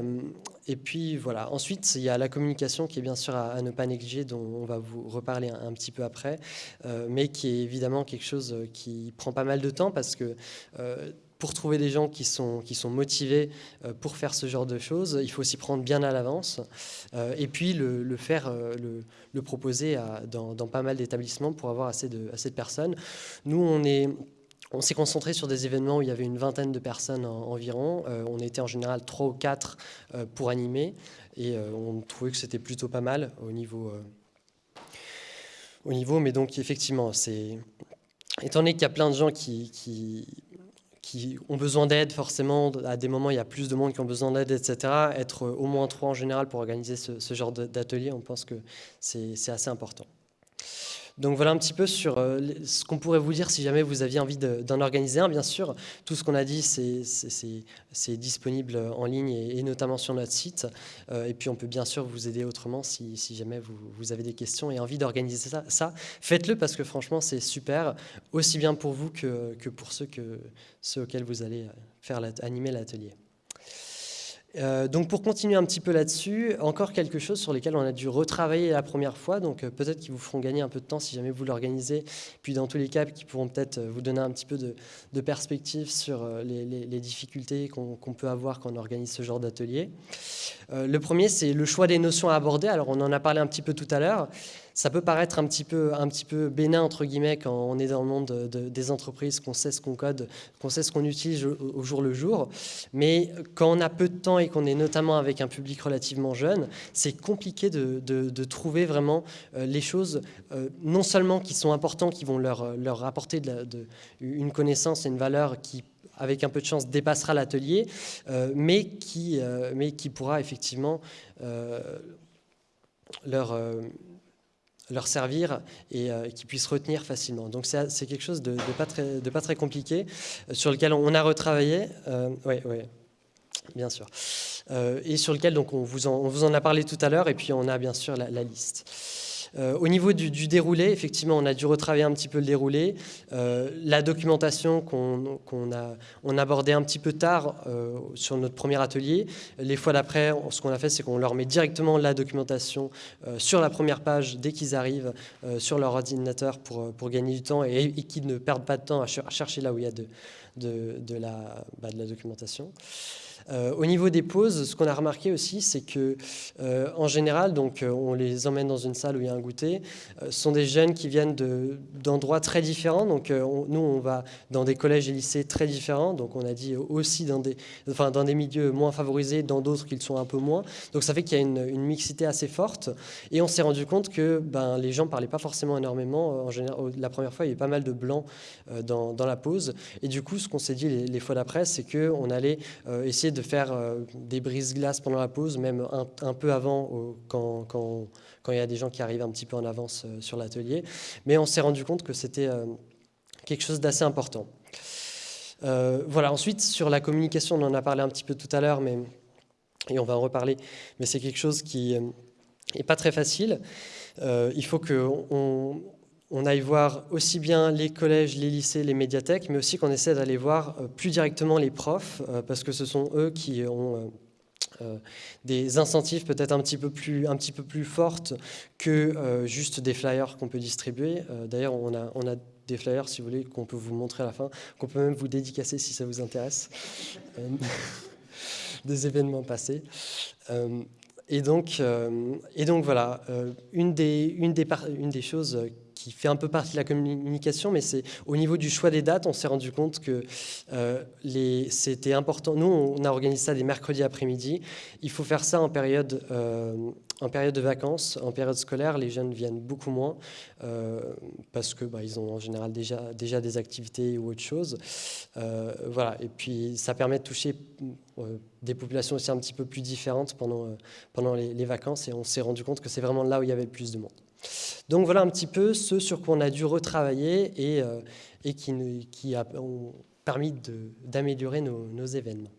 voilà. Ensuite, il y a la communication qui est bien sûr à, ne pas négliger, dont on va vous reparler un, petit peu après, euh, mais qui est évidemment quelque chose qui prend pas mal de temps parce que pour trouver des gens qui sont, motivés euh, pour faire ce genre de choses, il faut s'y prendre bien à l'avance euh, et puis le, faire, euh, le, proposer dans, pas mal d'établissements pour avoir assez de, assez de personnes. Nous, on est... On s'est concentré sur des événements où il y avait une vingtaine de personnes environ. on était en général trois ou quatre pour animer et on trouvait que c'était plutôt pas mal au niveau, au niveau. Mais donc effectivement, c'est étant donné qu'il y a plein de gens qui qui ont besoin d'aide, forcément, à des moments, il y a plus de monde qui ont besoin d'aide, etc. Être au moins trois en général pour organiser ce, ce genre d'atelier, on pense que c'est assez important. Donc voilà un petit peu sur euh, ce qu'on pourrait vous dire si jamais vous aviez envie d'en organiser un. Bien sûr, tout ce qu'on a dit, c'est disponible en ligne et, notamment sur notre site. Euh, et puis on peut bien sûr vous aider autrement si, jamais vous, avez des questions et envie d'organiser ça. ça Faites-le parce que franchement, c'est super, aussi bien pour vous que, pour ceux, ceux auxquels vous allez faire animer l'atelier. Euh, donc pour continuer un petit peu là-dessus, encore quelque chose sur lesquels on a dû retravailler la première fois, donc euh, peut-être qu'ils vous feront gagner un peu de temps si jamais vous l'organisez, puis dans tous les cas, qui pourront peut-être euh, vous donner un petit peu de, perspective sur les, difficultés qu'on peut avoir quand on organise ce genre d'atelier. le premier, c'est le choix des notions à aborder. Alors on en a parlé un petit peu tout à l'heure. Ça peut paraître un petit, peu, bénin, entre guillemets, quand on est dans le monde des entreprises, qu'on sait ce qu'on code, qu'on sait ce qu'on utilise au, jour le jour. Mais quand on a peu de temps et qu'on est notamment avec un public relativement jeune, c'est compliqué de, trouver vraiment euh, les choses, euh, non seulement qui sont importantes, qui vont leur, leur apporter une connaissance et une valeur qui avec un peu de chance, dépassera l'atelier, euh, mais, qui, pourra effectivement leur, leur servir et qui puisse retenir facilement. Donc c'est quelque chose de, pas très, de pas très compliqué, sur lequel on a retravaillé. Oui, oui, bien sûr. et sur lequel donc, on, vous en, on vous en a parlé tout à l'heure, et puis on a bien sûr la liste. Euh, au niveau du, déroulé, effectivement, on a dû retravailler un petit peu le déroulé. Euh, la documentation qu'on a on abordait un petit peu tard euh, sur notre premier atelier. Les fois d'après, ce qu'on a fait, c'est qu'on leur met directement la documentation sur la première page dès qu'ils arrivent sur leur ordinateur pour, gagner du temps et, qu'ils ne perdent pas de temps à, chercher là où il y a de, bah, de la documentation. Euh, au niveau des pauses, ce qu'on a remarqué aussi, c'est que euh, en général, donc, euh, on les emmène dans une salle où il y a un goûter. ce sont des jeunes qui viennent d'endroits très différents. Donc, nous, on va dans des collèges et lycées très différents. Donc, on a dit aussi dans des, enfin, dans des milieux moins favorisés, dans d'autres qui le sont un peu moins. Donc, ça fait qu'il y a une, mixité assez forte. Et on s'est rendu compte que ben, les gens ne parlaient pas forcément énormément. En général, la première fois, il y avait pas mal de blancs dans, dans la pause. Et du coup, ce qu'on s'est dit les, les, fois d'après, c'est qu'on allait essayer de de faire euh, des brises-glaces pendant la pause, même un, peu avant, quand, quand, il y a des gens qui arrivent un petit peu en avance euh, sur l'atelier. Mais on s'est rendu compte que c'était euh, quelque chose d'assez important. voilà, ensuite, sur la communication, on en a parlé un petit peu tout à l'heure, mais et on va en reparler, mais c'est quelque chose qui n'est pas très facile. il faut qu'on on aille voir aussi bien les collèges, les lycées, les médiathèques, mais aussi qu'on essaie d'aller voir euh, plus directement les profs, euh, parce que ce sont eux qui ont euh, des incentives peut-être un, petit peu plus, un petit peu plus fortes que juste des flyers qu'on peut distribuer. D'ailleurs, on a, on a des flyers, si vous voulez, qu'on peut vous montrer à la fin, qu'on peut même vous dédicacer si ça vous intéresse, [laughs] des événements passés. Et donc, et donc voilà, une, des, une, des, une des choses qui fait un peu partie de la communication, mais c'est au niveau du choix des dates, on s'est rendu compte que euh, c'était important. Nous, on a organisé ça des mercredis après-midi. Il faut faire ça en période, euh, en période de vacances, en période scolaire. Les jeunes viennent beaucoup moins euh, parce que bah, ont en général déjà, déjà des activités ou autre chose. voilà. Et puis, ça permet de toucher des populations aussi un petit peu plus différentes pendant, pendant les, les vacances. Et on s'est rendu compte que c'est vraiment là où il y avait le plus de monde. Donc voilà un petit peu ce sur quoi on a dû retravailler et, euh, qui, ont permis d'améliorer nos, événements.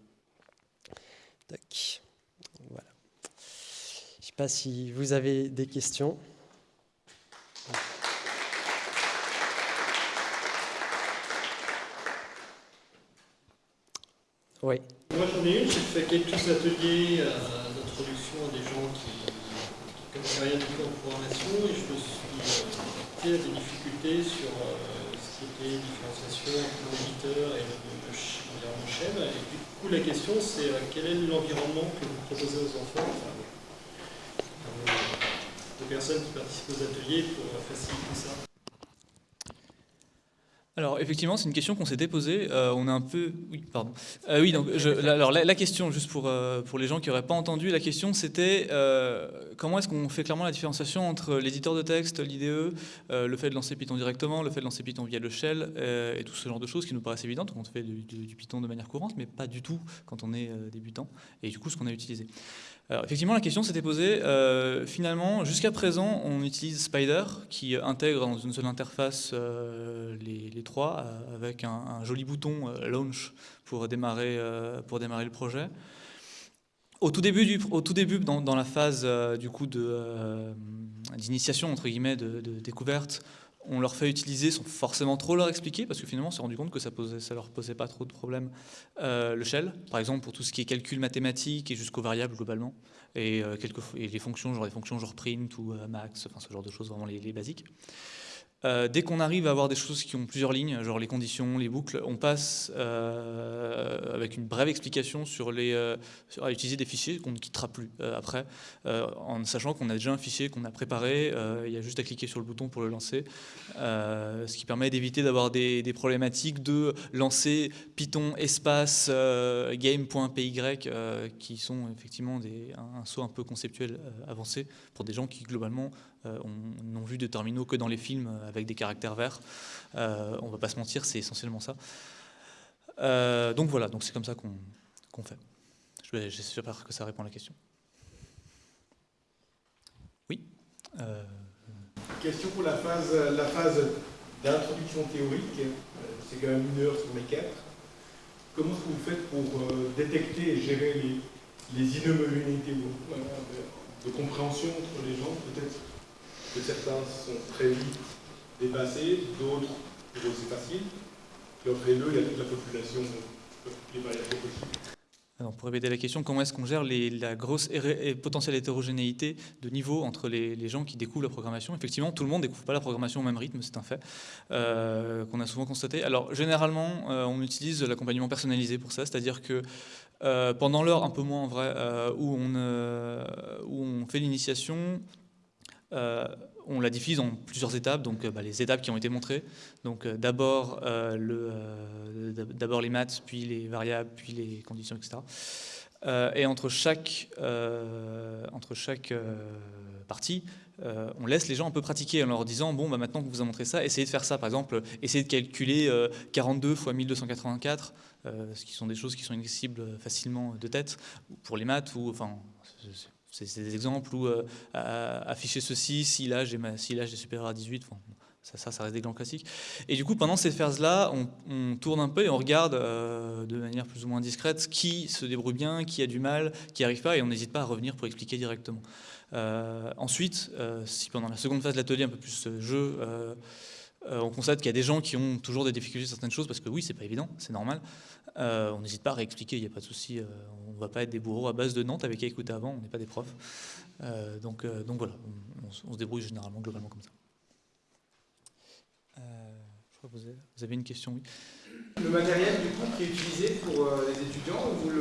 Voilà. Je ne sais pas si vous avez des questions. Oui. Moi j'en ai une, ateliers euh, d'introduction à des gens qui du tout en programmation et je me suis heurté à des difficultés sur euh, ce qui était différenciation entre l'éditeur et l'environnement chaîne. Et du coup, la question, c'est euh, quel est l'environnement que vous proposez aux enfants, aux, aux personnes qui participent aux ateliers pour faciliter ça? Alors effectivement, c'est une question qu'on s'était posée. Euh, on est un peu, oui, pardon. Euh, oui, donc alors la, question, juste pour euh, pour les gens qui n'auraient pas entendu, la question c'était comment est-ce qu'on fait clairement la différenciation entre l'éditeur de texte, l'IDE, le fait de lancer Python directement, le fait de lancer Python via le shell et tout ce genre de choses qui nous paraissent évidentes quand on fait du, du Python de manière courante, mais pas du tout quand on est débutant. Et du coup, ce qu'on a utilisé. Effectivement, la question s'était posée. Euh, finalement, jusqu'à présent, on utilise Spider, qui intègre dans une seule interface euh, les, trois, euh, avec un, joli bouton Launch pour démarrer, le projet. Au tout début, dans, la phase du coup d'initiation entre guillemets de, découverte, on leur fait utiliser sans forcément trop leur expliquer, parce que finalement on s'est rendu compte que ça ne leur posait pas trop de problèmes, euh, le shell, par exemple pour tout ce qui est calcul mathématique et jusqu'aux variables globalement, et, euh, quelques, et les fonctions, genre les fonctions genre print ou euh, max, enfin ce genre de choses vraiment les, basiques. Euh, dès qu'on arrive à avoir des choses qui ont plusieurs lignes, genre les conditions, les boucles, on passe euh, avec une brève explication sur les, euh, à utiliser des fichiers qu'on ne quittera plus après, en sachant qu'on a déjà un fichier qu'on a préparé, il y a juste à cliquer sur le bouton pour le lancer, ce qui permet d'éviter d'avoir des, problématiques de lancer Python espace game.py qui sont effectivement des, un, un, saut un peu conceptuel avancé pour des gens qui globalement on n'ont vu de terminaux que dans les films avec des caractères verts. Euh, on ne va pas se mentir, c'est essentiellement ça. Euh, donc voilà, c'est comme ça qu'on fait. J'espère que ça répond à la question. Oui Question pour la phase, d'introduction théorique, c'est quand même une heure sur les quatre. Comment est-ce que vous faites pour détecter et gérer les, les de compréhension entre les gens Peut-être que certains sont très vite dépassés, d'autres, c'est facile. Et après eux, il y a toute la population, les variables possibles. Alors, pour répéter la question, comment est-ce qu'on gère les, la grosse et potentielle hétérogénéité de niveau entre les, les, gens qui découvrent la programmation? Effectivement, tout le monde ne découvre pas la programmation au même rythme, c'est un fait euh, qu'on a souvent constaté. Alors, généralement, euh, on utilise l'accompagnement personnalisé pour ça, c'est-à-dire que euh, pendant l'heure, un peu moins en vrai, où on fait l'initiation, euh, on la diffuse en plusieurs étapes, donc euh, bah, les étapes qui ont été montrées. Donc euh, d'abord les maths, puis les variables, puis les conditions, etc. et entre chaque, partie, on laisse les gens un peu pratiquer en leur disant bon bah maintenant que vous a montré ça, essayez de faire ça. Par exemple, essayez de calculer 42 fois 1284, ce qui sont des choses qui sont inaccessibles facilement de tête pour les maths ou enfin c'est des exemples où euh, afficher ceci, si l'âge est, supérieur à 18, ça, reste des exemples classiques. Et du coup, pendant cette phase-là, on, tourne un peu et on regarde euh, de manière plus ou moins discrète qui se débrouille bien, qui a du mal, qui n'arrive pas, et on n'hésite pas à revenir pour expliquer directement. Euh, ensuite, si pendant la seconde phase de l'atelier, un peu plus jeu, on constate qu'il y a des gens qui ont toujours des difficultés sur certaines choses, parce que oui, c'est pas évident, c'est normal. Euh, on n'hésite pas à réexpliquer, il n'y a pas de souci. Euh, on ne va pas être des bourreaux à base de Nantes avec qui écouter avant, on n'est pas des profs. Euh, donc, donc voilà, on, se débrouille généralement, globalement comme ça. je crois que vous avez, une question, oui. Le matériel du coup qui est utilisé pour les étudiants, vous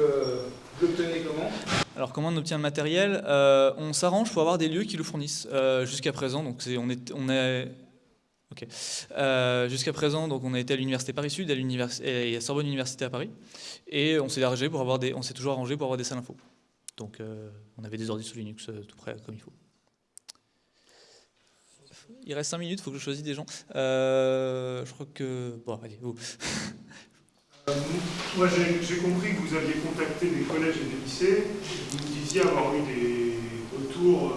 l'obtenez comment? Alors comment on obtient le matériel? On s'arrange pour avoir des lieux qui le fournissent. Jusqu'à présent, donc on est, on est Euh, jusqu'à présent, donc on a été à l'université Paris Sud et à Sorbonne Université à Paris, et on s'est pour avoir des, on s'est toujours arrangé pour avoir des salles info. Donc euh, on avait des ordi sous Linux euh, tout près comme il faut. Il reste 5 minutes, il faut que je choisisse des gens. je crois que bon, allez, vous. moi, j'ai compris que vous aviez contacté des collèges et des lycées. Vous me disiez avoir eu des retours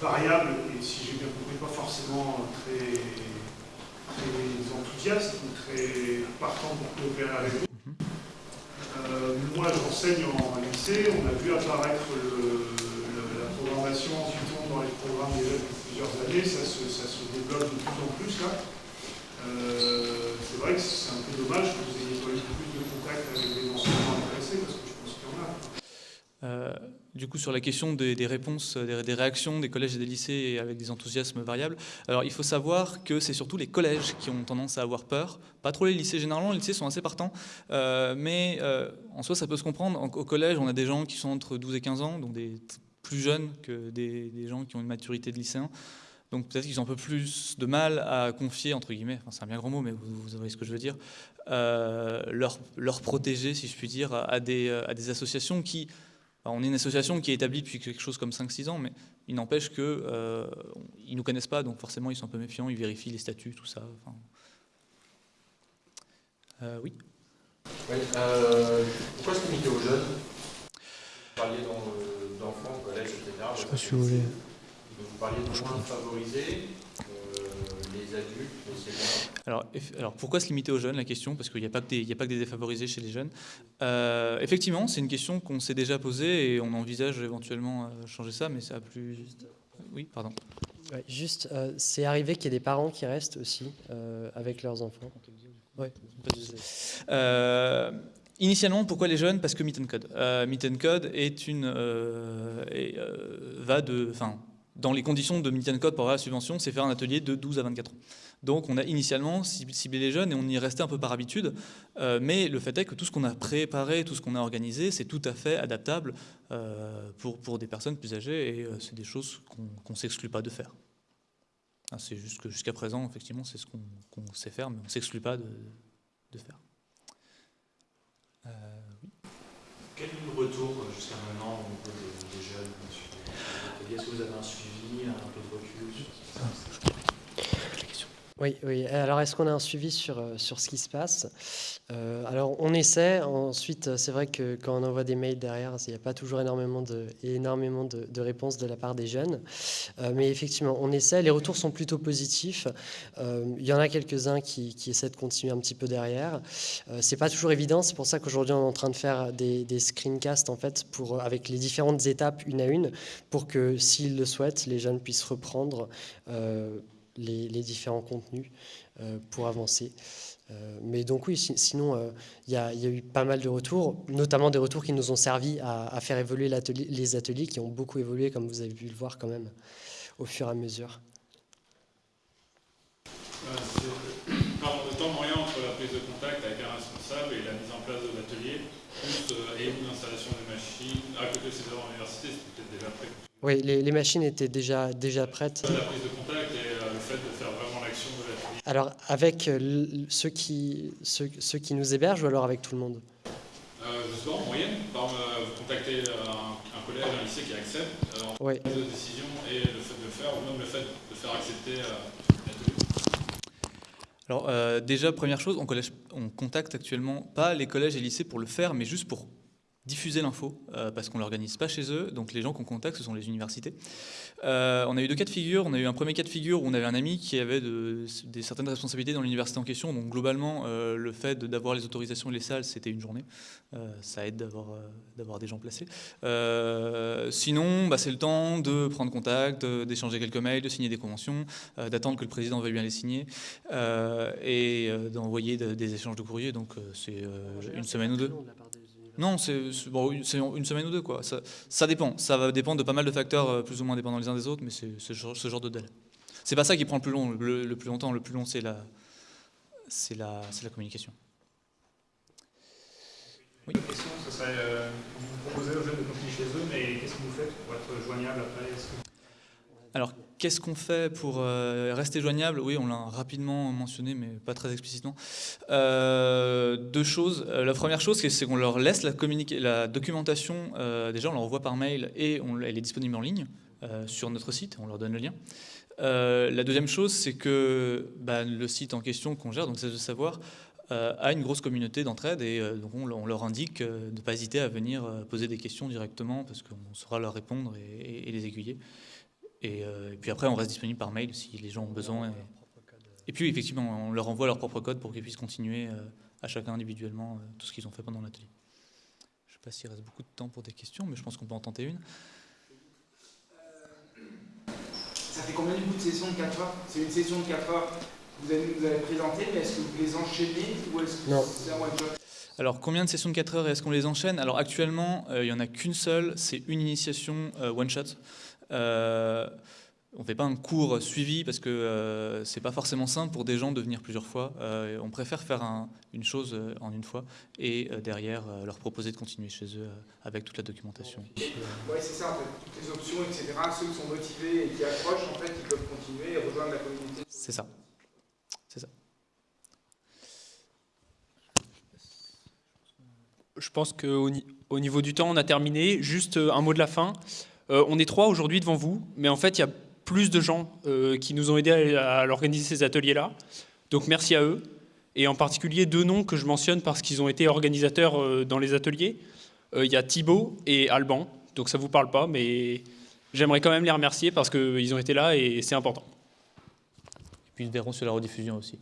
variables, et si j'ai bien compris, pas forcément très, très enthousiastes ou très partants pour coopérer avec vous. Mhm. Euh, moi, j'enseigne en lycée, on a vu apparaître la programmation en Python dans les programmes déjà depuis plusieurs années, ça se, ça se développe de plus en plus là. Euh, c'est vrai que c'est un peu dommage que vous ayez pas eu plus de contact avec des enseignants intéressés, parce que je pense qu'il y en a. Euh, du coup, sur la question des, réponses, des, réactions des collèges et des lycées avec des enthousiasmes variables, alors il faut savoir que c'est surtout les collèges qui ont tendance à avoir peur, pas trop les lycées. Généralement, les lycées sont assez partants, euh, mais euh, en soi, ça peut se comprendre. Au collège, on a des gens qui sont entre 12 et 15 ans, donc plus jeunes que des, gens qui ont une maturité de lycéen. Donc peut-être qu'ils ont un peu plus de mal à confier, entre guillemets, enfin, c'est un bien grand mot, mais vous, vous voyez ce que je veux dire, euh, leur, protéger, si je puis dire, à des associations qui on est une association qui est établie depuis quelque chose comme 5-6 ans, mais il n'empêche qu'ils euh, ne nous connaissent pas, donc forcément ils sont un peu méfiants, ils vérifient les statuts, tout ça. Euh, oui Oui, euh, pourquoi se limiter aux jeunes Vous parliez d'enfants, collège, etc. Je ne sais pas si vous voulez. Vous parliez de moins favorisés, les adultes, seniors. Alors, alors, pourquoi se limiter aux jeunes La question, parce qu'il n'y a, pas que des, a pas que des défavorisés chez les jeunes. Euh, effectivement, c'est une question qu'on s'est déjà posée et on envisage éventuellement euh, changer ça, mais ça a plus. Oui, pardon. juste, euh, c'est arrivé qu'il y ait des parents qui restent aussi avec leurs enfants. Ouais. Initialement, pourquoi les jeunes? Parce que Meet Code. Meet Code est une, va de, enfin, dans les conditions de Median Code pour avoir la subvention, c'est faire un atelier de 12 à 24 ans. Donc on a initialement ciblé les jeunes et on y restait un peu par habitude, euh, mais le fait est que tout ce qu'on a préparé, tout ce qu'on a organisé, c'est tout à fait adaptable euh, pour, pour des personnes plus âgées et euh, c'est des choses qu'on ne s'exclut pas de faire. Ah, c'est juste que jusqu'à présent, effectivement, c'est ce qu'on sait faire, mais on ne s'exclut pas de, de faire. Quel est le retour jusqu'à maintenant des, des Est-ce que vous avez un suivi, un peu de recul oui. Alors, est-ce qu'on a un suivi sur, euh, sur ce qui se passe? Euh, Alors, on essaie. Ensuite, c'est vrai que quand on envoie des mails derrière, il n'y a pas toujours énormément de, énormément de, réponses de la part des jeunes. Euh, mais effectivement, on essaie. Les retours sont plutôt positifs. il y en a quelques-uns qui, qui, essaient de continuer un petit peu derrière. c'est pas toujours évident. C'est pour ça qu'aujourd'hui, on est en train de faire des, des, screencasts en fait, pour, avec les différentes étapes une à une, pour que, s'ils le souhaitent, les jeunes puissent reprendre les, différents contenus euh, pour avancer. Euh, mais donc oui, sinon, euh, il y, a eu pas mal de retours, notamment des retours qui nous ont servi à, faire évoluer les ateliers, qui ont beaucoup évolué, comme vous avez pu le voir quand même, au fur et à mesure. le temps moyen entre la prise de contact avec un responsable et la mise en place de l'atelier, et l'installation des machines, à côté de ces c'est peut-être déjà prêt. Oui, les, machines étaient déjà, déjà prêtes. La prise de contact fait de faire vraiment l'action de l'atelier Alors, avec euh, ceux qui, ceux, ceux, qui nous hébergent ou alors avec tout le monde? Euh, Je sais pas, en moyenne. Par exemple, euh, vous contactez un, un, collège, un lycée qui accepte, euh, oui. de décision et le fait de le faire, ou même le fait de faire accepter euh. Alors euh, déjà, première chose, on, collège, on contacte actuellement pas les collèges et lycées pour le faire, mais juste pour diffuser l'info, euh, parce qu'on ne l'organise pas chez eux, donc les gens qu'on contacte, ce sont les universités. Euh, on a eu deux cas de figure, on a eu un premier cas de figure où on avait un ami qui avait de, des certaines responsabilités dans l'université en question, donc globalement, euh, le fait d'avoir les autorisations et les salles, c'était une journée, ça aide d'avoir des gens placés. Sinon, bah, c'est le temps de prendre contact, d'échanger quelques mails, de signer des conventions, d'attendre que le président veuille bien les signer, et d'envoyer des échanges de courrier, donc c'est une semaine ou deux. Non, c'est bon, une semaine ou deux. Quoi. Ça, ça, dépend. Ça va dépendre de pas mal de facteurs euh, plus ou moins dépendants les uns des autres, mais c'est ce genre, ce genre de délai. C'est pas ça qui prend le plus, long, le, le plus longtemps. Le plus long, c'est la, la, la communication. Oui. Question, ce serait, euh, vous proposez aux jeunes de continuer chez eux, mais qu'est-ce que vous faites pour être joignable après? Alors, Qu'est-ce qu'on fait pour euh, rester joignable? Oui, on l'a rapidement mentionné, mais pas très explicitement. Euh, deux choses. Euh, la première chose, c'est qu'on leur laisse la, documentation, déjà on leur envoie par mail et elle est disponible en ligne sur notre site, on leur donne le lien. La deuxième chose, c'est que bah, le site en question qu'on gère, donc c'est de savoir, a une grosse communauté d'entraide et donc on, leur indique de ne pas hésiter à venir poser des questions directement parce qu'on saura leur répondre et les aiguiller. Et, euh, et, puis après, on reste disponible par mail si les gens ont besoin. Et, et puis, effectivement, on leur envoie leur propre code pour qu'ils puissent continuer euh, à chacun individuellement euh, tout ce qu'ils ont fait pendant l'atelier. Je ne sais pas s'il reste beaucoup de temps pour des questions, mais je pense qu'on peut en tenter une. Ça fait combien du coup de session de 4 heures? C'est une session de 4 heures vous allez nous avez présenté, mais est-ce que vous les enchaînez ou est-ce que c'est un one-shot? Alors, combien de sessions de 4 heures est-ce qu'on les enchaîne? Alors, actuellement, euh, il n'y en a qu'une seule, c'est une initiation euh, one-shot. Euh, on ne fait pas un cours suivi parce que euh, c'est pas forcément simple pour des gens de venir plusieurs fois. Euh, on préfère faire un, une chose en une fois et euh, derrière euh, leur proposer de continuer chez eux avec toute la documentation. Oui, c'est ça en fait. Toutes les options, etc. Ceux qui sont motivés et qui accrochent, en fait, ils peuvent continuer et rejoindre la communauté. C'est ça. C'est ça. Je pense qu'au au niveau du temps, on a terminé. Juste un mot de la fin. Euh, on est trois aujourd'hui devant vous, mais en fait, il y a plus de gens euh, qui nous ont aidés à, organiser ces ateliers-là. Donc merci à eux. Et en particulier deux noms que je mentionne parce qu'ils ont été organisateurs euh, dans les ateliers. Il y a Thibaut et Alban. Donc ça ne vous parle pas, mais j'aimerais quand même les remercier parce qu'ils ont été là et c'est important. Et puis ils verront sur la rediffusion aussi.